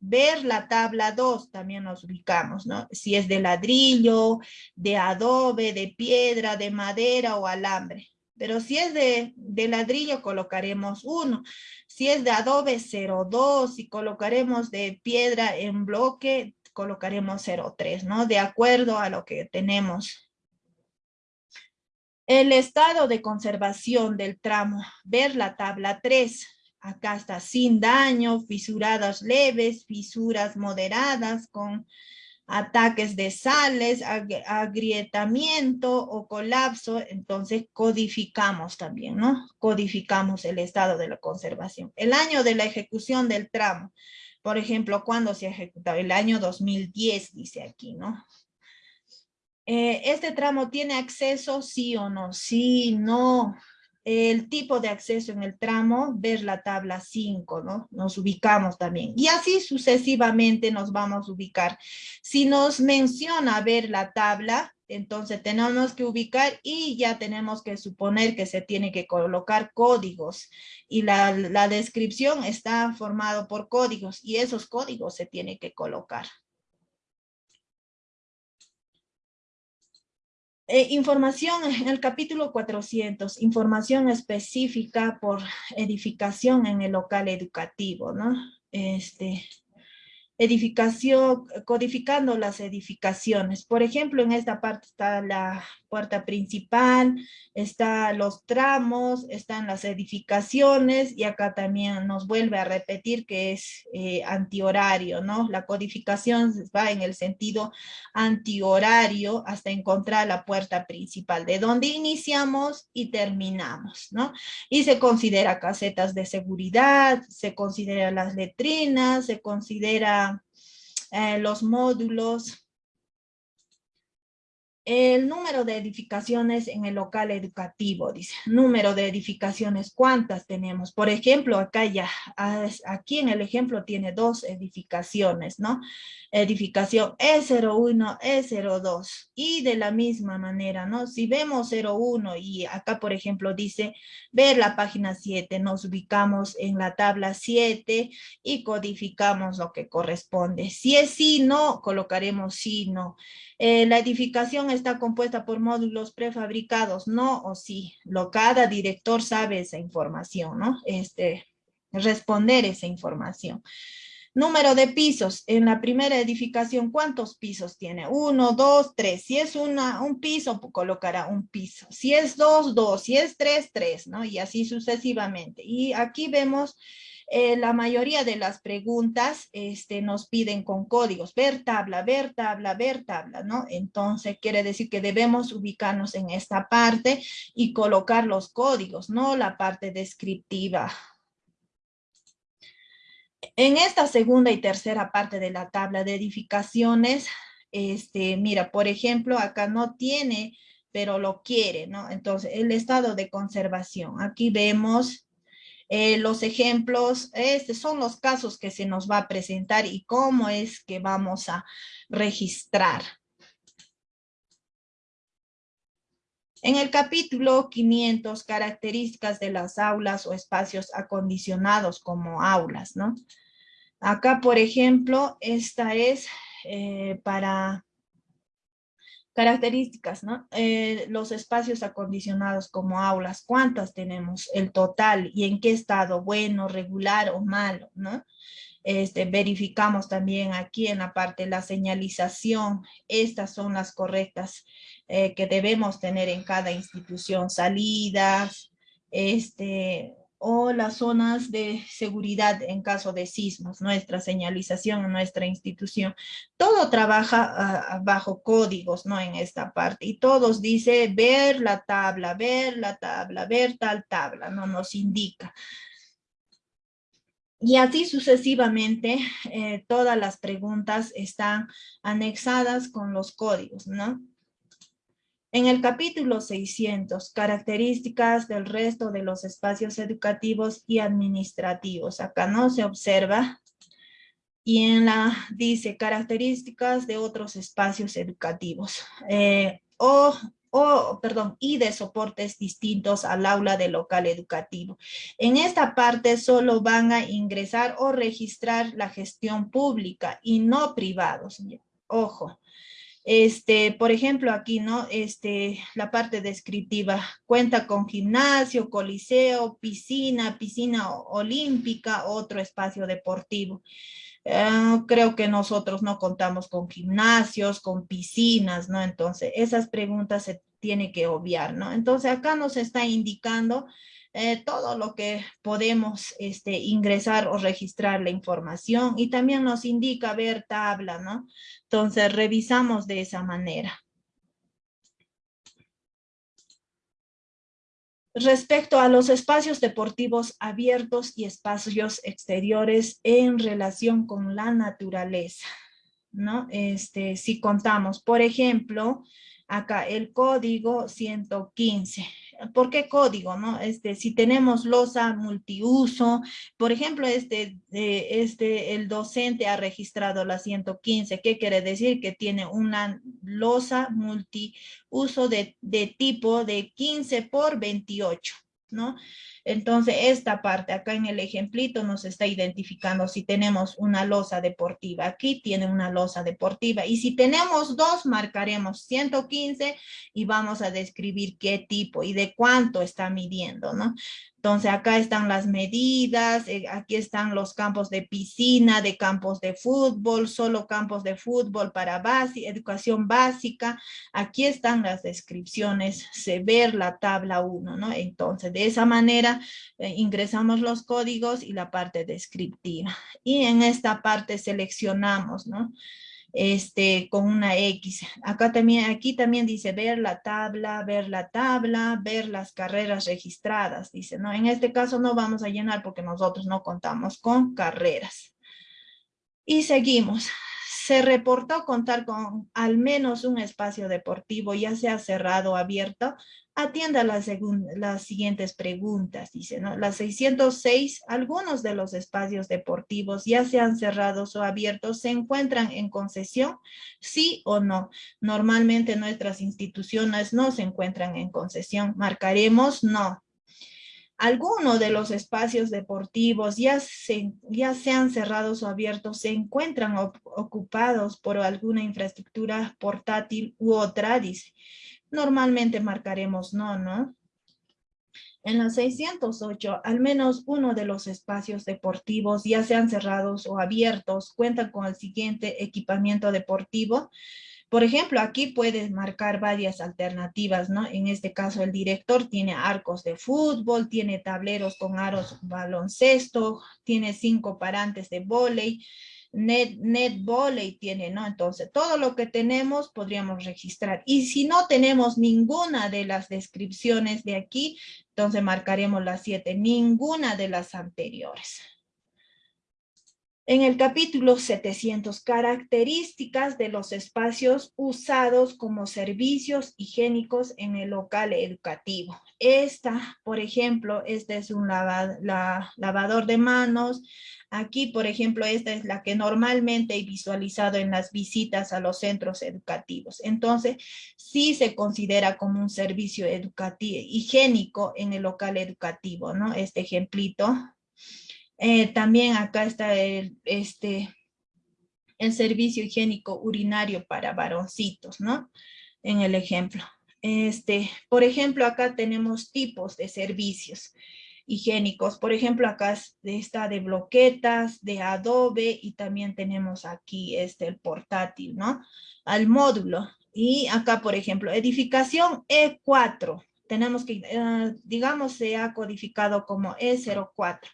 Ver la tabla 2, también nos ubicamos, ¿no? Si es de ladrillo, de adobe, de piedra, de madera o alambre. Pero si es de, de ladrillo, colocaremos 1. Si es de adobe, 0,2. Si colocaremos de piedra en bloque, colocaremos 0,3, ¿no? De acuerdo a lo que tenemos. El estado de conservación del tramo, ver la tabla 3. Acá está sin daño, fisuradas leves, fisuras moderadas con ataques de sales, agrietamiento o colapso, entonces codificamos también, ¿no? Codificamos el estado de la conservación. El año de la ejecución del tramo, por ejemplo, ¿cuándo se ha ejecutado? El año 2010, dice aquí, ¿no? Eh, ¿Este tramo tiene acceso, sí o no? Sí, no. El tipo de acceso en el tramo, ver la tabla 5, ¿no? Nos ubicamos también. Y así sucesivamente nos vamos a ubicar. Si nos menciona ver la tabla, entonces tenemos que ubicar y ya tenemos que suponer que se tiene que colocar códigos. Y la, descripción está formado por códigos y esos códigos se tiene que colocar. Eh, información en el capítulo 400, información específica por edificación en el local educativo, ¿no? Este, edificación, codificando las edificaciones. Por ejemplo, en esta parte está la puerta principal, están los tramos, están las edificaciones y acá también nos vuelve a repetir que es eh, antihorario, ¿no? La codificación va en el sentido antihorario hasta encontrar la puerta principal, de donde iniciamos y terminamos, ¿no? Y se considera casetas de seguridad, se considera las letrinas, se considera eh, los módulos, el número de edificaciones en el local educativo, dice, número de edificaciones, ¿cuántas tenemos? Por ejemplo, acá ya, aquí en el ejemplo tiene dos edificaciones, ¿no? Edificación E01, E02, y de la misma manera, ¿no? Si vemos 01 y acá, por ejemplo, dice, ver la página 7, nos ubicamos en la tabla 7 y codificamos lo que corresponde. Si es sí, no, colocaremos sí, no. Eh, la edificación está compuesta por módulos prefabricados, no o sí. Lo, cada director sabe esa información, ¿no? Este, responder esa información. Número de pisos. En la primera edificación, ¿cuántos pisos tiene? Uno, dos, tres. Si es una, un piso, colocará un piso. Si es dos, dos. Si es tres, tres, ¿no? Y así sucesivamente. Y aquí vemos eh, la mayoría de las preguntas este, nos piden con códigos, ver tabla, ver tabla, ver tabla, ¿no? Entonces quiere decir que debemos ubicarnos en esta parte y colocar los códigos, no la parte descriptiva. En esta segunda y tercera parte de la tabla de edificaciones, este, mira, por ejemplo, acá no tiene, pero lo quiere, ¿no? Entonces, el estado de conservación. Aquí vemos eh, los ejemplos, estos son los casos que se nos va a presentar y cómo es que vamos a registrar. En el capítulo 500, características de las aulas o espacios acondicionados como aulas, ¿no? Acá, por ejemplo, esta es eh, para características, ¿no? Eh, los espacios acondicionados como aulas, ¿cuántas tenemos? El total y en qué estado, bueno, regular o malo, ¿no? Este, verificamos también aquí en la parte de la señalización, estas son las correctas eh, que debemos tener en cada institución, salidas, este, o las zonas de seguridad en caso de sismos, nuestra señalización nuestra institución. Todo trabaja ah, bajo códigos, ¿no? En esta parte. Y todos dice ver la tabla, ver la tabla, ver tal tabla, ¿no? Nos indica. Y así sucesivamente, eh, todas las preguntas están anexadas con los códigos, ¿no? En el capítulo 600, características del resto de los espacios educativos y administrativos. Acá no se observa. Y en la, dice, características de otros espacios educativos. Eh, o o, perdón, y de soportes distintos al aula de local educativo. En esta parte solo van a ingresar o registrar la gestión pública y no privados. Ojo. Este, por ejemplo, aquí, ¿no? Este, la parte descriptiva cuenta con gimnasio, coliseo, piscina, piscina olímpica, otro espacio deportivo. Ah, creo que nosotros no contamos con gimnasios, con piscinas, ¿no? Entonces, esas preguntas se tiene que obviar, ¿no? Entonces, acá nos está indicando eh, todo lo que podemos este, ingresar o registrar la información y también nos indica ver tabla, ¿no? Entonces, revisamos de esa manera. Respecto a los espacios deportivos abiertos y espacios exteriores en relación con la naturaleza, ¿no? Este, si contamos, por ejemplo, acá el código 115. ¿Por qué código? No? Este, si tenemos losa multiuso, por ejemplo, este, este, el docente ha registrado la 115. ¿Qué quiere decir? Que tiene una losa multiuso de, de tipo de 15 por 28. ¿no? Entonces, esta parte acá en el ejemplito nos está identificando si tenemos una losa deportiva. Aquí tiene una losa deportiva. Y si tenemos dos, marcaremos 115 y vamos a describir qué tipo y de cuánto está midiendo, ¿no? Entonces acá están las medidas, eh, aquí están los campos de piscina, de campos de fútbol, solo campos de fútbol para base, educación básica. Aquí están las descripciones, se ver la tabla 1, ¿no? Entonces de esa manera eh, ingresamos los códigos y la parte descriptiva. Y en esta parte seleccionamos, ¿no? este, con una X. Acá también, aquí también dice ver la tabla, ver la tabla, ver las carreras registradas, dice, ¿no? En este caso no vamos a llenar porque nosotros no contamos con carreras. Y seguimos. Se reportó contar con al menos un espacio deportivo, ya sea cerrado o abierto, atienda las, las siguientes preguntas, dice, ¿no? Las 606, algunos de los espacios deportivos, ya sean cerrados o abiertos, se encuentran en concesión, sí o no. Normalmente nuestras instituciones no se encuentran en concesión. Marcaremos no. Algunos de los espacios deportivos, ya, se, ya sean cerrados o abiertos, se encuentran ocupados por alguna infraestructura portátil u otra, dice normalmente marcaremos no, ¿no? En la 608, al menos uno de los espacios deportivos, ya sean cerrados o abiertos, cuentan con el siguiente equipamiento deportivo. Por ejemplo, aquí puedes marcar varias alternativas, ¿no? En este caso, el director tiene arcos de fútbol, tiene tableros con aros baloncesto, tiene cinco parantes de vóley, net, net volley tiene, ¿no? Entonces, todo lo que tenemos podríamos registrar. Y si no tenemos ninguna de las descripciones de aquí, entonces marcaremos las siete, ninguna de las anteriores. En el capítulo 700, características de los espacios usados como servicios higiénicos en el local educativo. Esta, por ejemplo, este es un lavador de manos. Aquí, por ejemplo, esta es la que normalmente he visualizado en las visitas a los centros educativos. Entonces, sí se considera como un servicio educativo, higiénico en el local educativo, ¿no? Este ejemplito eh, también acá está el, este, el servicio higiénico urinario para varoncitos, ¿no? En el ejemplo. Este, por ejemplo, acá tenemos tipos de servicios higiénicos. Por ejemplo, acá está de bloquetas, de adobe y también tenemos aquí este, el portátil, ¿no? Al módulo. Y acá, por ejemplo, edificación E4. Tenemos que, eh, digamos, se ha codificado como E04.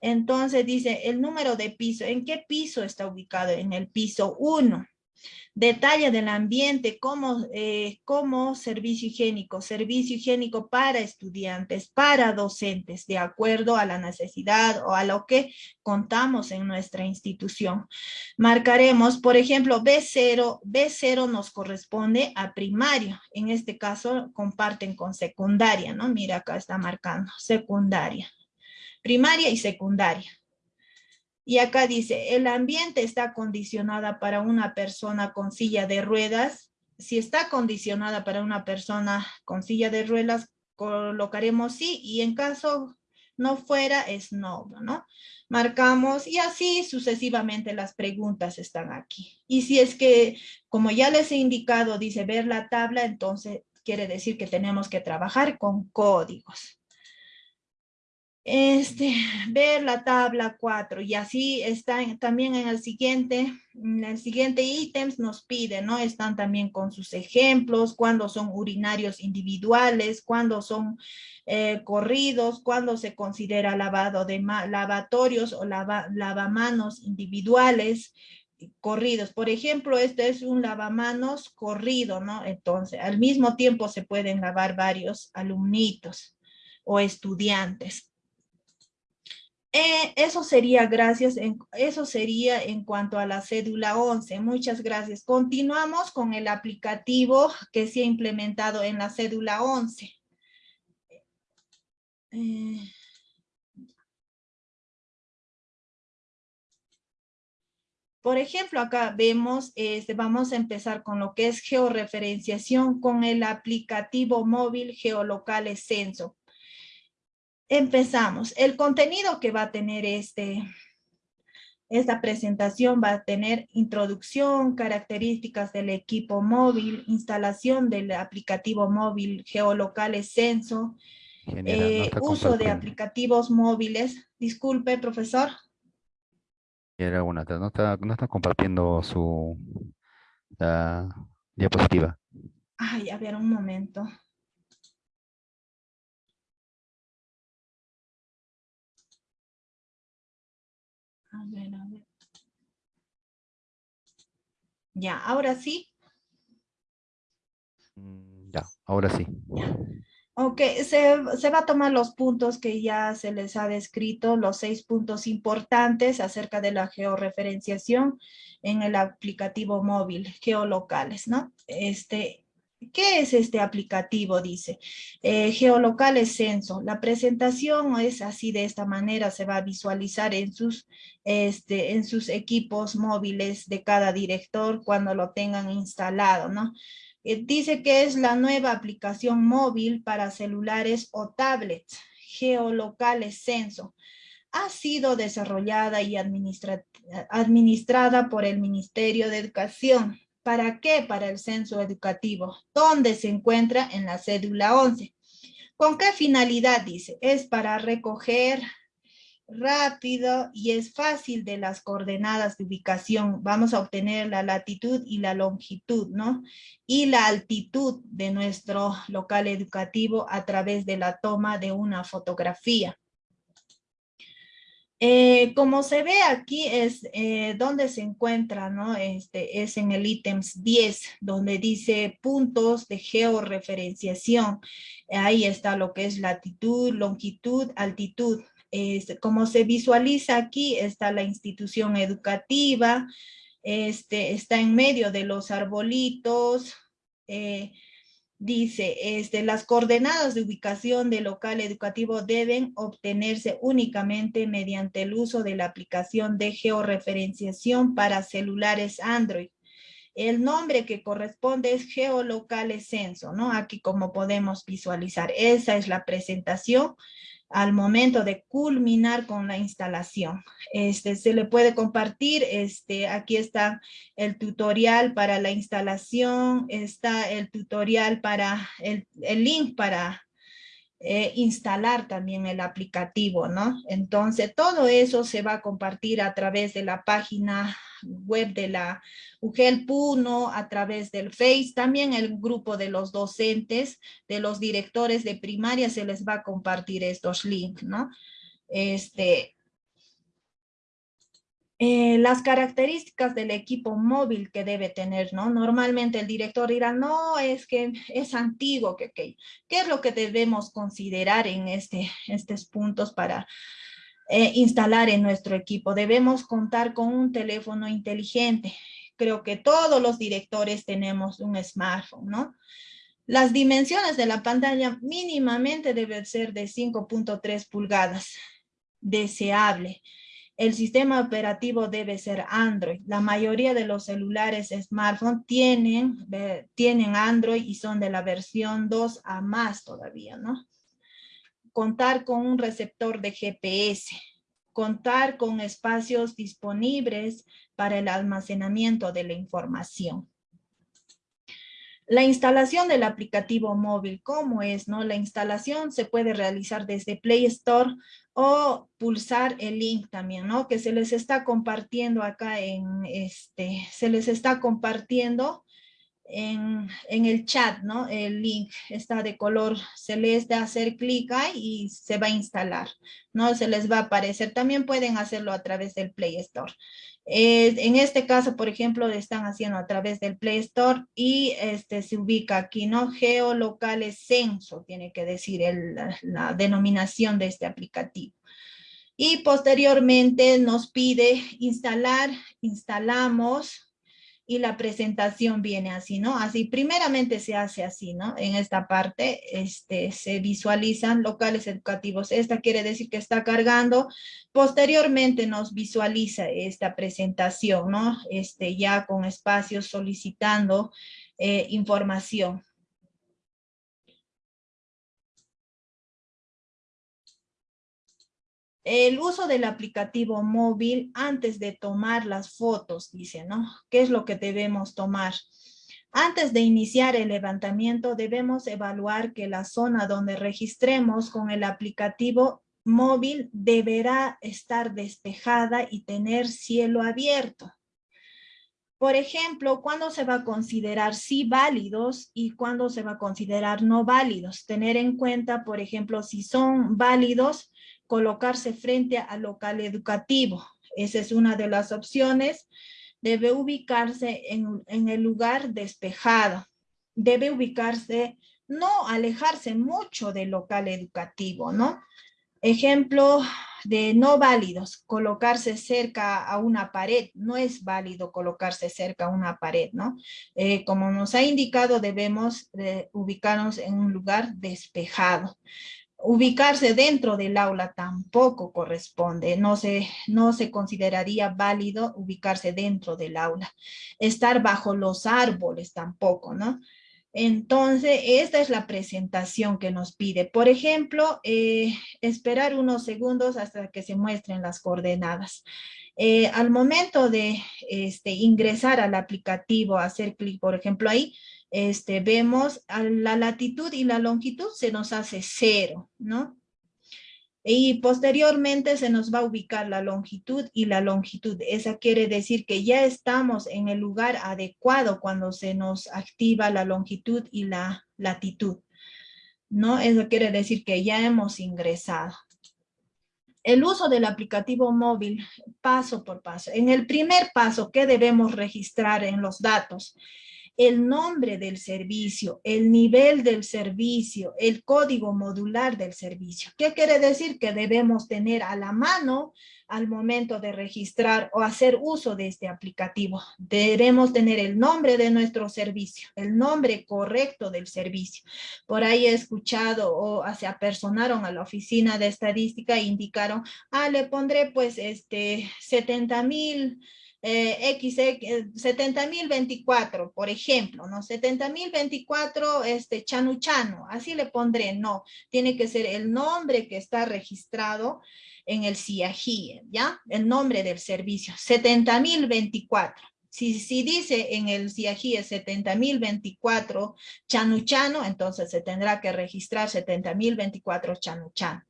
Entonces dice el número de piso. ¿En qué piso está ubicado? En el piso 1. Detalle del ambiente como, eh, servicio higiénico. Servicio higiénico para estudiantes, para docentes, de acuerdo a la necesidad o a lo que contamos en nuestra institución. Marcaremos, por ejemplo, B0. B0 nos corresponde a primario. En este caso, comparten con secundaria, ¿no? Mira, acá está marcando, secundaria primaria y secundaria. Y acá dice, el ambiente está condicionada para una persona con silla de ruedas. Si está condicionada para una persona con silla de ruedas, colocaremos sí, y en caso no fuera, es no, ¿no? Marcamos y así sucesivamente las preguntas están aquí. Y si es que, como ya les he indicado, dice ver la tabla, entonces quiere decir que tenemos que trabajar con códigos este, ver la tabla 4 y así está también en el siguiente, en el siguiente ítems nos pide, ¿no? Están también con sus ejemplos, cuando son urinarios individuales, cuando son eh, corridos, cuando se considera lavado de lavatorios o lava, lavamanos individuales, corridos. Por ejemplo, este es un lavamanos corrido, ¿no? Entonces, al mismo tiempo se pueden lavar varios alumnitos o estudiantes. Eh, eso sería gracias, en, eso sería en cuanto a la cédula 11. Muchas gracias. Continuamos con el aplicativo que se ha implementado en la cédula 11. Eh, por ejemplo, acá vemos, este, vamos a empezar con lo que es georreferenciación con el aplicativo móvil Geolocales Censo. Empezamos. El contenido que va a tener este, esta presentación va a tener introducción, características del equipo móvil, instalación del aplicativo móvil geolocales censo, eh, uso de aplicativos móviles. Disculpe, profesor. Era una, no está, no está compartiendo su diapositiva. Ay, a ver, un momento. A ver, a ver. Ya, ahora sí. Mm, ya, ahora sí. Ok, se, se, va a tomar los puntos que ya se les ha descrito, los seis puntos importantes acerca de la georreferenciación en el aplicativo móvil, geolocales, ¿no? Este, ¿Qué es este aplicativo? Dice, eh, geolocales censo. La presentación es así de esta manera, se va a visualizar en sus, este, en sus equipos móviles de cada director cuando lo tengan instalado, ¿no? Eh, dice que es la nueva aplicación móvil para celulares o tablets, geolocales censo. Ha sido desarrollada y administrada por el Ministerio de Educación ¿Para qué? Para el censo educativo, ¿Dónde se encuentra en la cédula 11. ¿Con qué finalidad? Dice, es para recoger rápido y es fácil de las coordenadas de ubicación. Vamos a obtener la latitud y la longitud, ¿no? Y la altitud de nuestro local educativo a través de la toma de una fotografía. Eh, como se ve aquí es eh, donde se encuentra, ¿no? Este, es en el ítems 10, donde dice puntos de georreferenciación. Ahí está lo que es latitud, longitud, altitud. como se visualiza aquí, está la institución educativa, este, está en medio de los arbolitos, eh, dice, este, las coordenadas de ubicación del local educativo deben obtenerse únicamente mediante el uso de la aplicación de georreferenciación para celulares Android. El nombre que corresponde es Geolocales Censo, ¿no? Aquí como podemos visualizar, esa es la presentación al momento de culminar con la instalación. Este, se le puede compartir, este, aquí está el tutorial para la instalación, está el tutorial para, el, el link para eh, instalar también el aplicativo, ¿no? Entonces, todo eso se va a compartir a través de la página web de la UGEL Puno, a través del Face, también el grupo de los docentes, de los directores de primaria, se les va a compartir estos links, ¿no? Este, eh, las características del equipo móvil que debe tener, ¿no? Normalmente el director dirá, no, es que es antiguo, que, ¿qué es lo que debemos considerar en este, estos puntos para eh, instalar en nuestro equipo? Debemos contar con un teléfono inteligente. Creo que todos los directores tenemos un smartphone, ¿no? Las dimensiones de la pantalla mínimamente deben ser de 5.3 pulgadas, deseable. El sistema operativo debe ser Android. La mayoría de los celulares smartphone tienen, tienen Android y son de la versión 2 a más todavía, ¿no? Contar con un receptor de GPS. Contar con espacios disponibles para el almacenamiento de la información. La instalación del aplicativo móvil, ¿cómo es? No? La instalación se puede realizar desde Play Store o pulsar el link también, ¿no? Que se les está compartiendo acá en este, se les está compartiendo en, en, el chat, ¿no? El link está de color celeste, hacer clic ahí y se va a instalar, ¿no? Se les va a aparecer. También pueden hacerlo a través del Play Store. Eh, en este caso, por ejemplo, lo están haciendo a través del Play Store y este se ubica aquí, ¿no? Geolocales Censo, tiene que decir la denominación de este aplicativo. Y posteriormente nos pide instalar, instalamos, y la presentación viene así, ¿no? Así, primeramente se hace así, ¿no? En esta parte este, se visualizan locales educativos. Esta quiere decir que está cargando. Posteriormente nos visualiza esta presentación, ¿no? Este, ya con espacios solicitando eh, información. El uso del aplicativo móvil antes de tomar las fotos, dice, ¿no? ¿Qué es lo que debemos tomar? Antes de iniciar el levantamiento, debemos evaluar que la zona donde registremos con el aplicativo móvil deberá estar despejada y tener cielo abierto. Por ejemplo, ¿cuándo se va a considerar sí válidos y cuándo se va a considerar no válidos? Tener en cuenta, por ejemplo, si son válidos, colocarse frente al local educativo. Esa es una de las opciones. Debe ubicarse en, en el lugar despejado. Debe ubicarse, no alejarse mucho del local educativo, ¿no? Ejemplo de no válidos, colocarse cerca a una pared, no es válido colocarse cerca a una pared, ¿no? Eh, como nos ha indicado, debemos ubicarnos en un lugar despejado ubicarse dentro del aula tampoco corresponde, no se, no se consideraría válido ubicarse dentro del aula. Estar bajo los árboles tampoco, ¿no? Entonces, esta es la presentación que nos pide. Por ejemplo, eh, esperar unos segundos hasta que se muestren las coordenadas. Eh, al momento de este, ingresar al aplicativo, hacer clic, por ejemplo, ahí, este, vemos la latitud y la longitud se nos hace cero, ¿no? Y posteriormente se nos va a ubicar la longitud y la longitud. Esa quiere decir que ya estamos en el lugar adecuado cuando se nos activa la longitud y la latitud. ¿No? Eso quiere decir que ya hemos ingresado. El uso del aplicativo móvil, paso por paso. En el primer paso, ¿qué debemos registrar en los datos? El nombre del servicio, el nivel del servicio, el código modular del servicio. ¿Qué quiere decir? Que debemos tener a la mano al momento de registrar o hacer uso de este aplicativo. Debemos tener el nombre de nuestro servicio, el nombre correcto del servicio. Por ahí he escuchado o se apersonaron a la oficina de estadística e indicaron, ah, le pondré pues este 70 mil eh, X, 70.024, por ejemplo, ¿no? 70.024, este, Chanu Chanu, así le pondré, no, tiene que ser el nombre que está registrado en el CIAGIE, ¿ya? El nombre del servicio, 70.024. Si, si dice en el CIAGIE 70.024 Chanuchano, entonces se tendrá que registrar 70.024 Chanuchano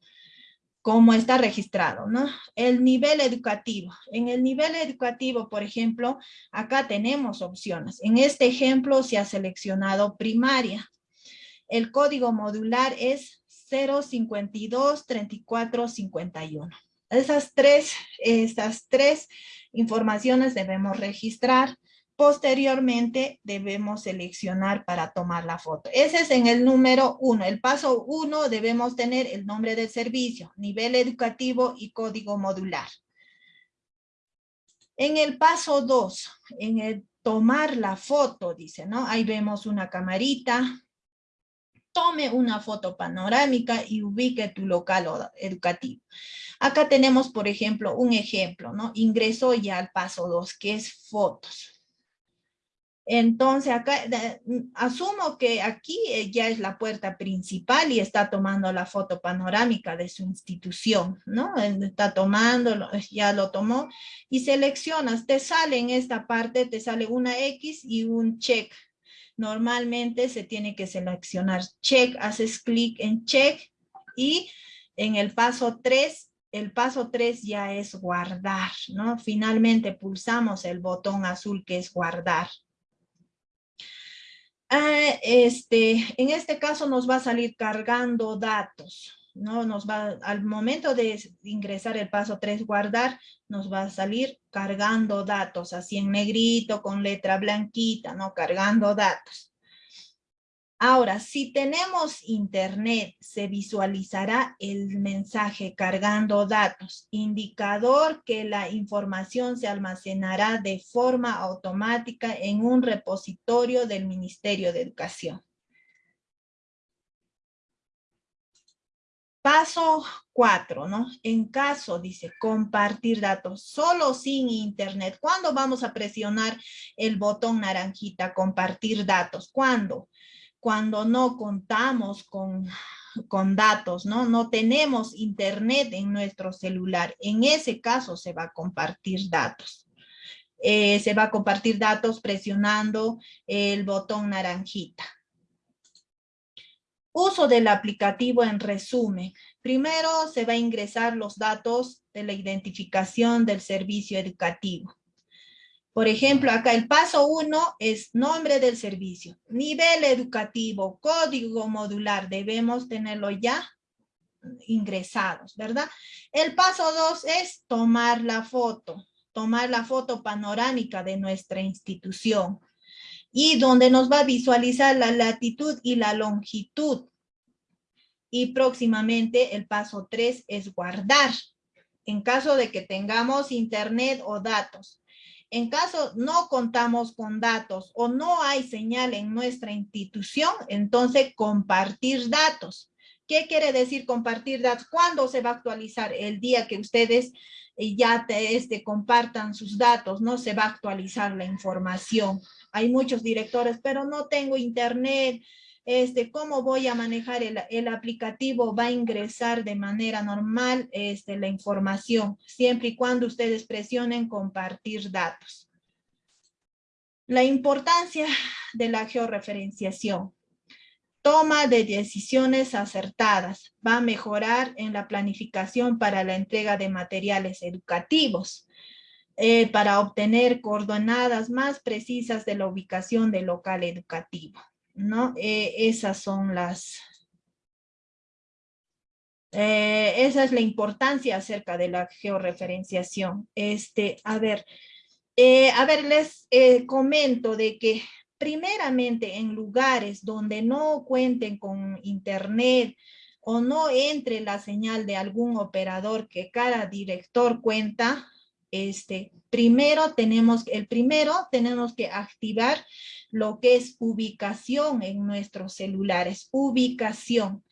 como está registrado, ¿no? El nivel educativo. En el nivel educativo, por ejemplo, acá tenemos opciones. En este ejemplo se ha seleccionado primaria. El código modular es 052 34 51. Esas tres, estas tres informaciones debemos registrar. Posteriormente debemos seleccionar para tomar la foto. Ese es en el número uno. El paso uno debemos tener el nombre del servicio, nivel educativo y código modular. En el paso dos, en el tomar la foto, dice, ¿no? Ahí vemos una camarita. Tome una foto panorámica y ubique tu local educativo. Acá tenemos, por ejemplo, un ejemplo, ¿no? Ingresó ya al paso dos, que es fotos. Entonces, acá asumo que aquí eh, ya es la puerta principal y está tomando la foto panorámica de su institución, ¿no? Está tomando, ya lo tomó y seleccionas, te sale en esta parte, te sale una X y un check. Normalmente se tiene que seleccionar check, haces clic en check y en el paso 3 el paso 3 ya es guardar, ¿no? Finalmente pulsamos el botón azul que es guardar. Ah, este, en este caso nos va a salir cargando datos, ¿no? Nos va, al momento de ingresar el paso 3, guardar, nos va a salir cargando datos, así en negrito, con letra blanquita, ¿no? Cargando datos. Ahora, si tenemos internet, se visualizará el mensaje cargando datos, indicador que la información se almacenará de forma automática en un repositorio del Ministerio de Educación. Paso cuatro, ¿no? En caso, dice, compartir datos solo sin internet. ¿Cuándo vamos a presionar el botón naranjita, compartir datos? ¿Cuándo? Cuando no contamos con, con datos, ¿no? No tenemos internet en nuestro celular. En ese caso se va a compartir datos. Eh, se va a compartir datos presionando el botón naranjita. Uso del aplicativo en resumen. Primero se va a ingresar los datos de la identificación del servicio educativo. Por ejemplo, acá el paso uno es nombre del servicio, nivel educativo, código modular, debemos tenerlo ya ingresados, ¿verdad? El paso dos es tomar la foto, tomar la foto panorámica de nuestra institución y donde nos va a visualizar la latitud y la longitud. Y próximamente el paso tres es guardar, en caso de que tengamos internet o datos. En caso no contamos con datos o no hay señal en nuestra institución, entonces compartir datos. ¿Qué quiere decir compartir datos? ¿Cuándo se va a actualizar? El día que ustedes eh, ya te, este, compartan sus datos, no se va a actualizar la información. Hay muchos directores, pero no tengo internet, este, cómo voy a manejar el, aplicativo, va a ingresar de manera normal este, la información, siempre y cuando ustedes presionen compartir datos. La importancia de la georreferenciación. Toma de decisiones acertadas. Va a mejorar en la planificación para la entrega de materiales educativos. Eh, para obtener coordenadas más precisas de la ubicación del local educativo. ¿No? Eh, esas son las... Eh, esa es la importancia acerca de la georreferenciación. Este, a ver, a ver, les comento de que primeramente en lugares donde no cuenten con internet o no entre la señal de algún operador que cada director cuenta, este, primero tenemos, el primero tenemos que activar lo que es ubicación en nuestros celulares, ubicación.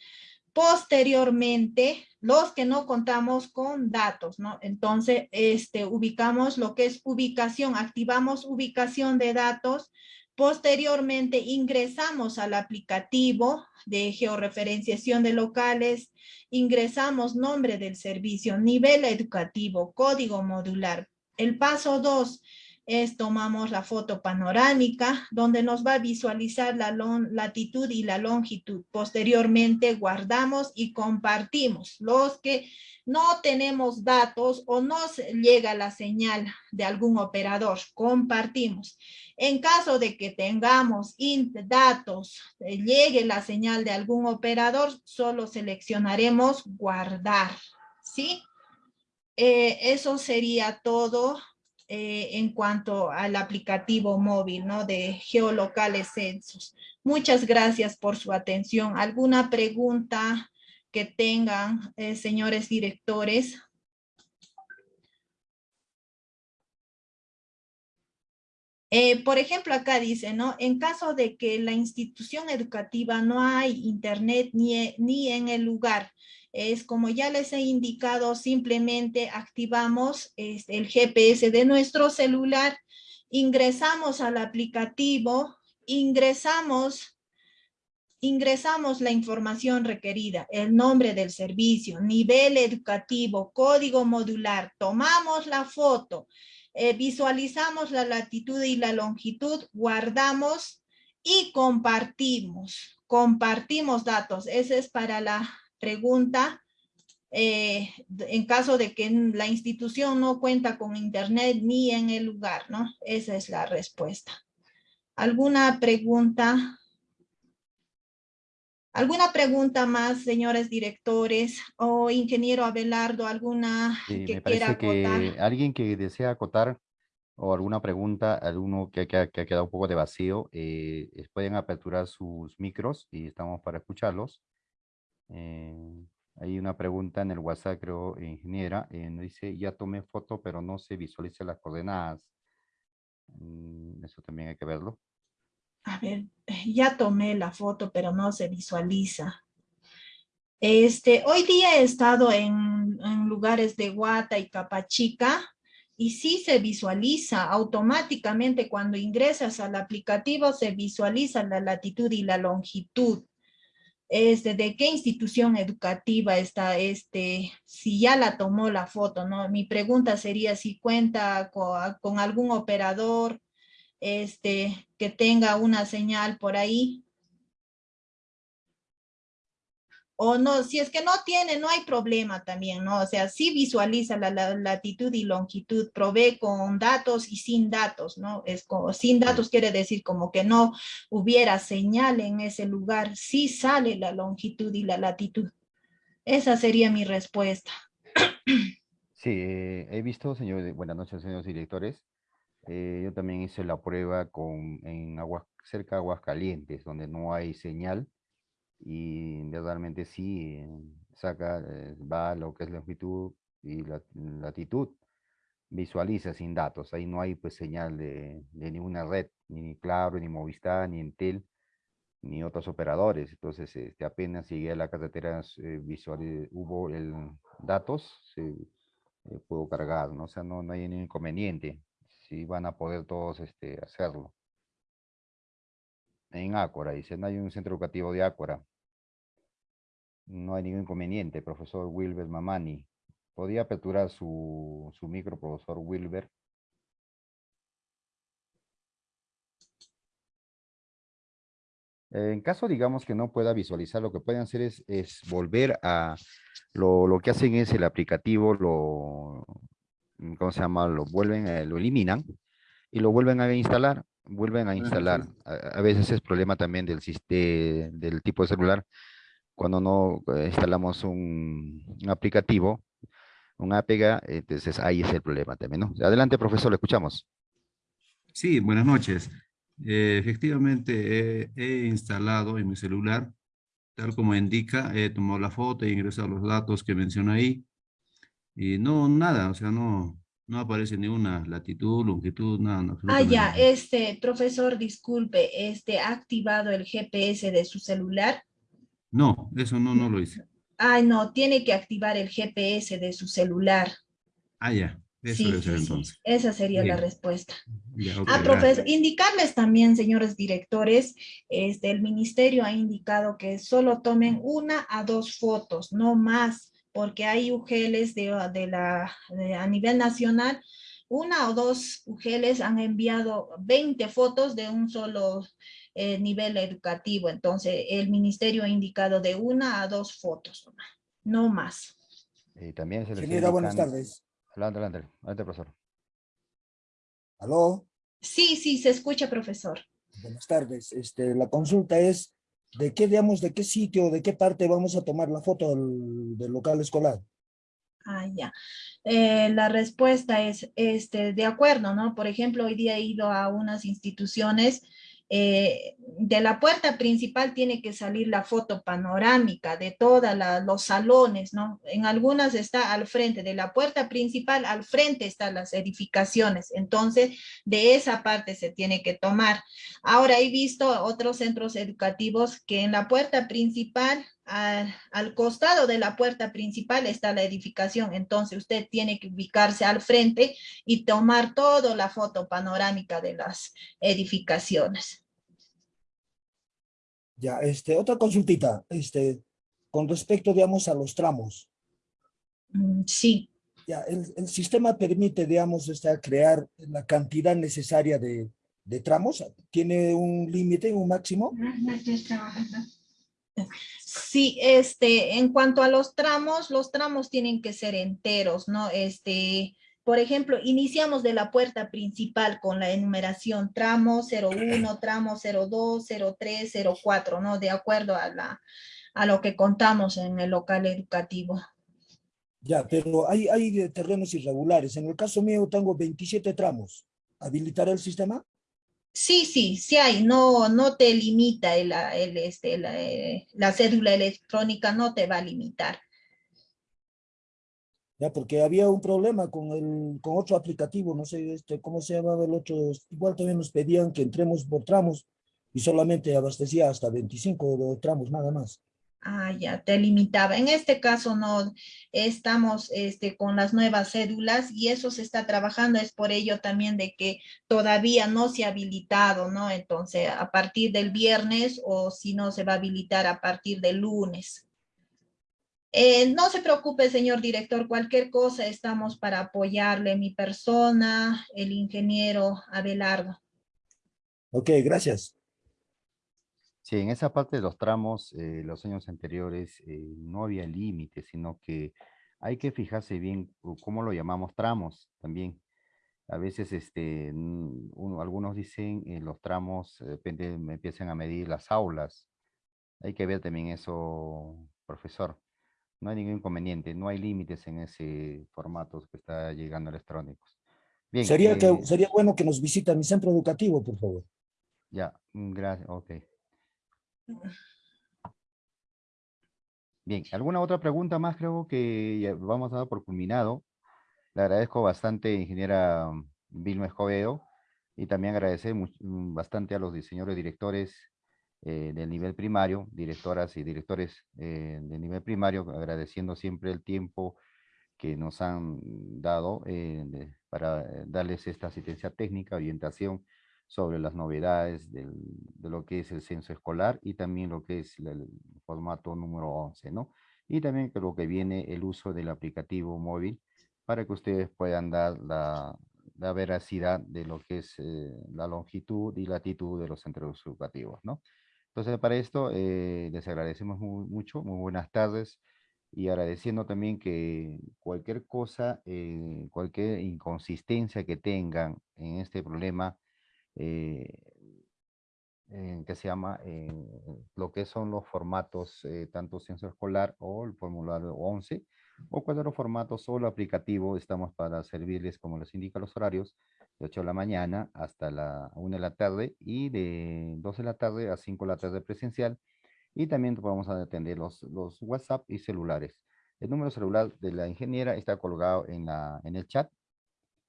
Posteriormente, los que no contamos con datos, ¿no? Entonces, este, ubicamos lo que es ubicación, activamos ubicación de datos, Posteriormente ingresamos al aplicativo de georreferenciación de locales, ingresamos nombre del servicio, nivel educativo, código modular. El paso 2 es tomamos la foto panorámica donde nos va a visualizar la latitud y la longitud. Posteriormente guardamos y compartimos. Los que no tenemos datos o no llega la señal de algún operador, compartimos. En caso de que tengamos datos, eh, llegue la señal de algún operador, solo seleccionaremos guardar, ¿sí? Eh, eso sería todo eh, en cuanto al aplicativo móvil, ¿no? De geolocales censos. Muchas gracias por su atención. ¿Alguna pregunta que tengan, eh, señores directores? Eh, por ejemplo, acá dice, ¿no? En caso de que la institución educativa no hay internet ni, ni en el lugar, es como ya les he indicado, simplemente activamos este, el GPS de nuestro celular, ingresamos al aplicativo, ingresamos, ingresamos la información requerida, el nombre del servicio, nivel educativo, código modular, tomamos la foto, eh, visualizamos la latitud y la longitud, guardamos y compartimos, compartimos datos. Ese es para la pregunta, eh, en caso de que la institución no cuenta con internet ni en el lugar, ¿no? Esa es la respuesta. ¿Alguna pregunta? ¿Alguna pregunta más, señores directores o ingeniero Abelardo? ¿Alguna que quiera acotar? alguien que desea acotar o alguna pregunta, alguno que, que, ha quedado un poco de vacío, eh, pueden aperturar sus micros y estamos para escucharlos. Eh, hay una pregunta en el WhatsApp, creo, ingeniera, eh, dice, ya tomé foto, pero no se visualiza las coordenadas. Mm, eso también hay que verlo. A ver, ya tomé la foto, pero no se visualiza. Este, hoy día he estado en, en lugares de Guata y Capachica, y sí se visualiza automáticamente cuando ingresas al aplicativo, se visualiza la latitud y la longitud este, de qué institución educativa está, este, si ya la tomó la foto, ¿no? Mi pregunta sería si cuenta con, algún operador este, que tenga una señal por ahí o no, si es que no tiene, no hay problema también, ¿no? O sea, sí visualiza la, latitud y longitud, provee con datos y sin datos, ¿no? Es como, sin datos quiere decir como que no hubiera señal en ese lugar, sí sale la longitud y la latitud. Esa sería mi respuesta. Sí, eh, he visto, señor, buenas noches, señores directores. Eh, yo también hice la prueba con, en aguas, cerca de aguas calientes, donde no hay señal y realmente sí saca, eh, va lo que es la longitud y la latitud, visualiza sin datos, ahí no hay pues señal de, ninguna red, ni Claro, ni Movistar, ni Entel, ni otros operadores, entonces este, apenas llegué a la carretera eh, visual, hubo el datos, se eh, pudo cargar, ¿no? o sea, no, no hay ningún inconveniente, si van a poder todos este, hacerlo en Ácora, dice, no hay un centro educativo de Ácora. No hay ningún inconveniente, profesor Wilber Mamani. ¿Podría aperturar su, su micro, profesor Wilber? En caso, digamos, que no pueda visualizar, lo que pueden hacer es, es volver a, lo, lo que hacen es el aplicativo, lo, ¿cómo se llama? Lo vuelven, eh, lo eliminan y lo vuelven a instalar, vuelven a instalar. A, a veces es problema también del, del tipo de celular, cuando no eh, instalamos un, un aplicativo, un APK, entonces ahí es el problema también, ¿no? Adelante, profesor, le escuchamos. Sí, buenas noches. Eh, efectivamente, he, he instalado en mi celular, tal como indica, he tomado la foto, he ingresado los datos que menciona ahí. Y no, nada, o sea, no, no aparece ni una latitud, longitud, nada. no, Ah, ya, este, profesor, disculpe, este, ¿ha activado el GPS de su celular? No, eso no, no lo hice. Ay, no, tiene que activar el GPS de su celular. Ah, ya, eso Sí, debe ser sí, sí, entonces. esa sería la respuesta. Ya, Ah, profesor, indicarles también, señores directores, este, el ministerio ha indicado que solo tomen una a dos fotos, no más, porque hay UGLs de, de la, de- a nivel nacional, una o dos UGLs han enviado 20 fotos de un solo eh, nivel educativo, entonces el ministerio ha indicado de una a dos fotos, no más. Y también se les Ingeniera, buenas tardes. Adelante, adelante, adelante, profesor. Aló, Sí, sí, se escucha, profesor. buenas tardes. Este, la consulta es, ¿de qué, digamos, de qué sitio, de qué parte vamos a tomar la foto del, local escolar? Ah, ya. Eh, la respuesta es, este, de acuerdo, ¿no? Por ejemplo, hoy día he ido a unas instituciones, eh, de la puerta principal tiene que salir la foto panorámica de todos los salones, ¿no? En algunas está al frente, de la puerta principal al frente están las edificaciones, entonces de esa parte se tiene que tomar. Ahora he visto otros centros educativos que en la puerta principal, al, al costado de la puerta principal está la edificación, entonces usted tiene que ubicarse al frente y tomar toda la foto panorámica de las edificaciones. Ya, este, otra consultita, este, con respecto, digamos, a los tramos. Mm, Sí, Ya, el, el sistema permite, digamos, este, crear la cantidad necesaria de, de tramos. ¿Tiene un límite, un máximo? Sí, este, en cuanto a los tramos, los tramos tienen que ser enteros, ¿no? Este, por ejemplo, iniciamos de la puerta principal con la enumeración tramo 01, tramo 02, 03, 04, ¿no? De acuerdo a la, a lo que contamos en el local educativo. Ya, pero hay, hay terrenos irregulares. En el caso mío tengo 27 tramos. ¿Habilitará el sistema? Sí, sí, sí hay, no, no te limita el, este, la, eh, la cédula electrónica, no te va a limitar. Ya, porque había un problema con otro aplicativo, no sé este, cómo se llamaba el otro. Igual también nos pedían que entremos por tramos y solamente abastecía hasta 25 tramos, nada más. Ah, ya, te limitaba. En este caso no estamos este, con las nuevas cédulas y eso se está trabajando, es por ello también de que todavía no se ha habilitado, ¿no? Entonces, a partir del viernes o si no, se va a habilitar a partir del lunes. Eh, no se preocupe, señor director, cualquier cosa estamos para apoyarle, mi persona, el ingeniero Abelardo. Ok, gracias. Sí, en esa parte de los tramos, eh, los años anteriores eh, no había límite, sino que hay que fijarse bien cómo lo llamamos tramos también. A veces este, uno- algunos dicen eh, los tramos, eh, empiezan a medir las aulas. Hay que ver también eso, profesor. No hay ningún inconveniente, no hay límites en ese formato que está llegando electrónicos. Bien, Sería, que, sería bueno que nos visita mi centro educativo, por favor. ya, mm, gracias, ok. Bien, ¿alguna otra pregunta más? Creo que ya vamos a dar por culminado. Le agradezco bastante, ingeniera Vilma Escobedo, y también agradecer mm, bastante a los diseñadores directores eh, del nivel primario, directoras y directores eh, del nivel primario, agradeciendo siempre el tiempo que nos han dado eh, para darles esta asistencia técnica, orientación sobre las novedades del- de lo que es el censo escolar y también lo que es la- el formato número 11, ¿no? Y también lo que viene el uso del aplicativo móvil para que ustedes puedan dar la, la veracidad de lo que es eh, la longitud y latitud de los centros educativos, ¿no? Entonces, para esto, eh, les agradecemos mu- mucho, muy buenas tardes, y agradeciendo también que cualquier cosa, eh, cualquier inconsistencia que tengan en este problema, eh, en que se llama en lo que son los formatos, eh, tanto censo escolar o el formulario 11, o cualquier formato solo aplicativo, estamos para servirles, como les indica los horarios, de 8 de la mañana hasta la 1 de la tarde y de 2 de la tarde a 5 de la tarde presencial. Y también vamos a atender los, los WhatsApp y celulares. El número celular de la ingeniera está colgado en, la, en el chat.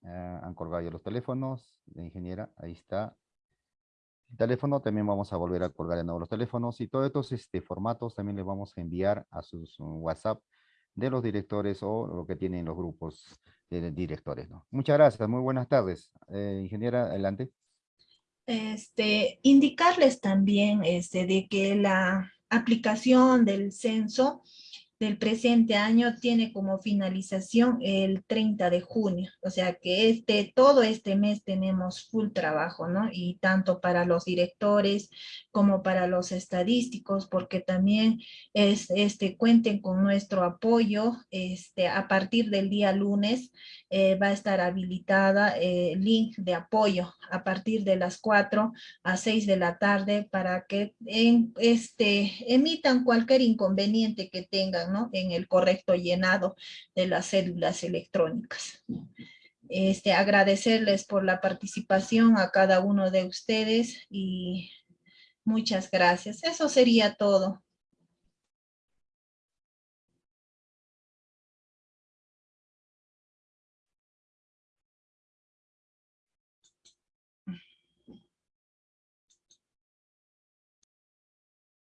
Ah, han colgado ya los teléfonos ingeniera. Ahí está el teléfono. También vamos a volver a colgar de nuevo los teléfonos. Y todos estos este, formatos también les vamos a enviar a sus um, WhatsApp de los directores o lo que tienen los grupos de directores. Muchas gracias. Muy buenas tardes. Eh, ingeniera, adelante. Este, indicarles también este, de que la aplicación del censo del presente año tiene como finalización el 30 de junio, o sea que este, todo este mes tenemos full trabajo, ¿no? Y tanto para los directores como para los estadísticos, porque también es, este, cuenten con nuestro apoyo, este, a partir del día lunes eh, va a estar habilitada el eh, link de apoyo a partir de las 4 a 6 de la tarde para que este, emitan cualquier inconveniente que tengan en el correcto llenado de las células electrónicas. Este, agradecerles por la participación a cada uno de ustedes y muchas gracias. Eso sería todo.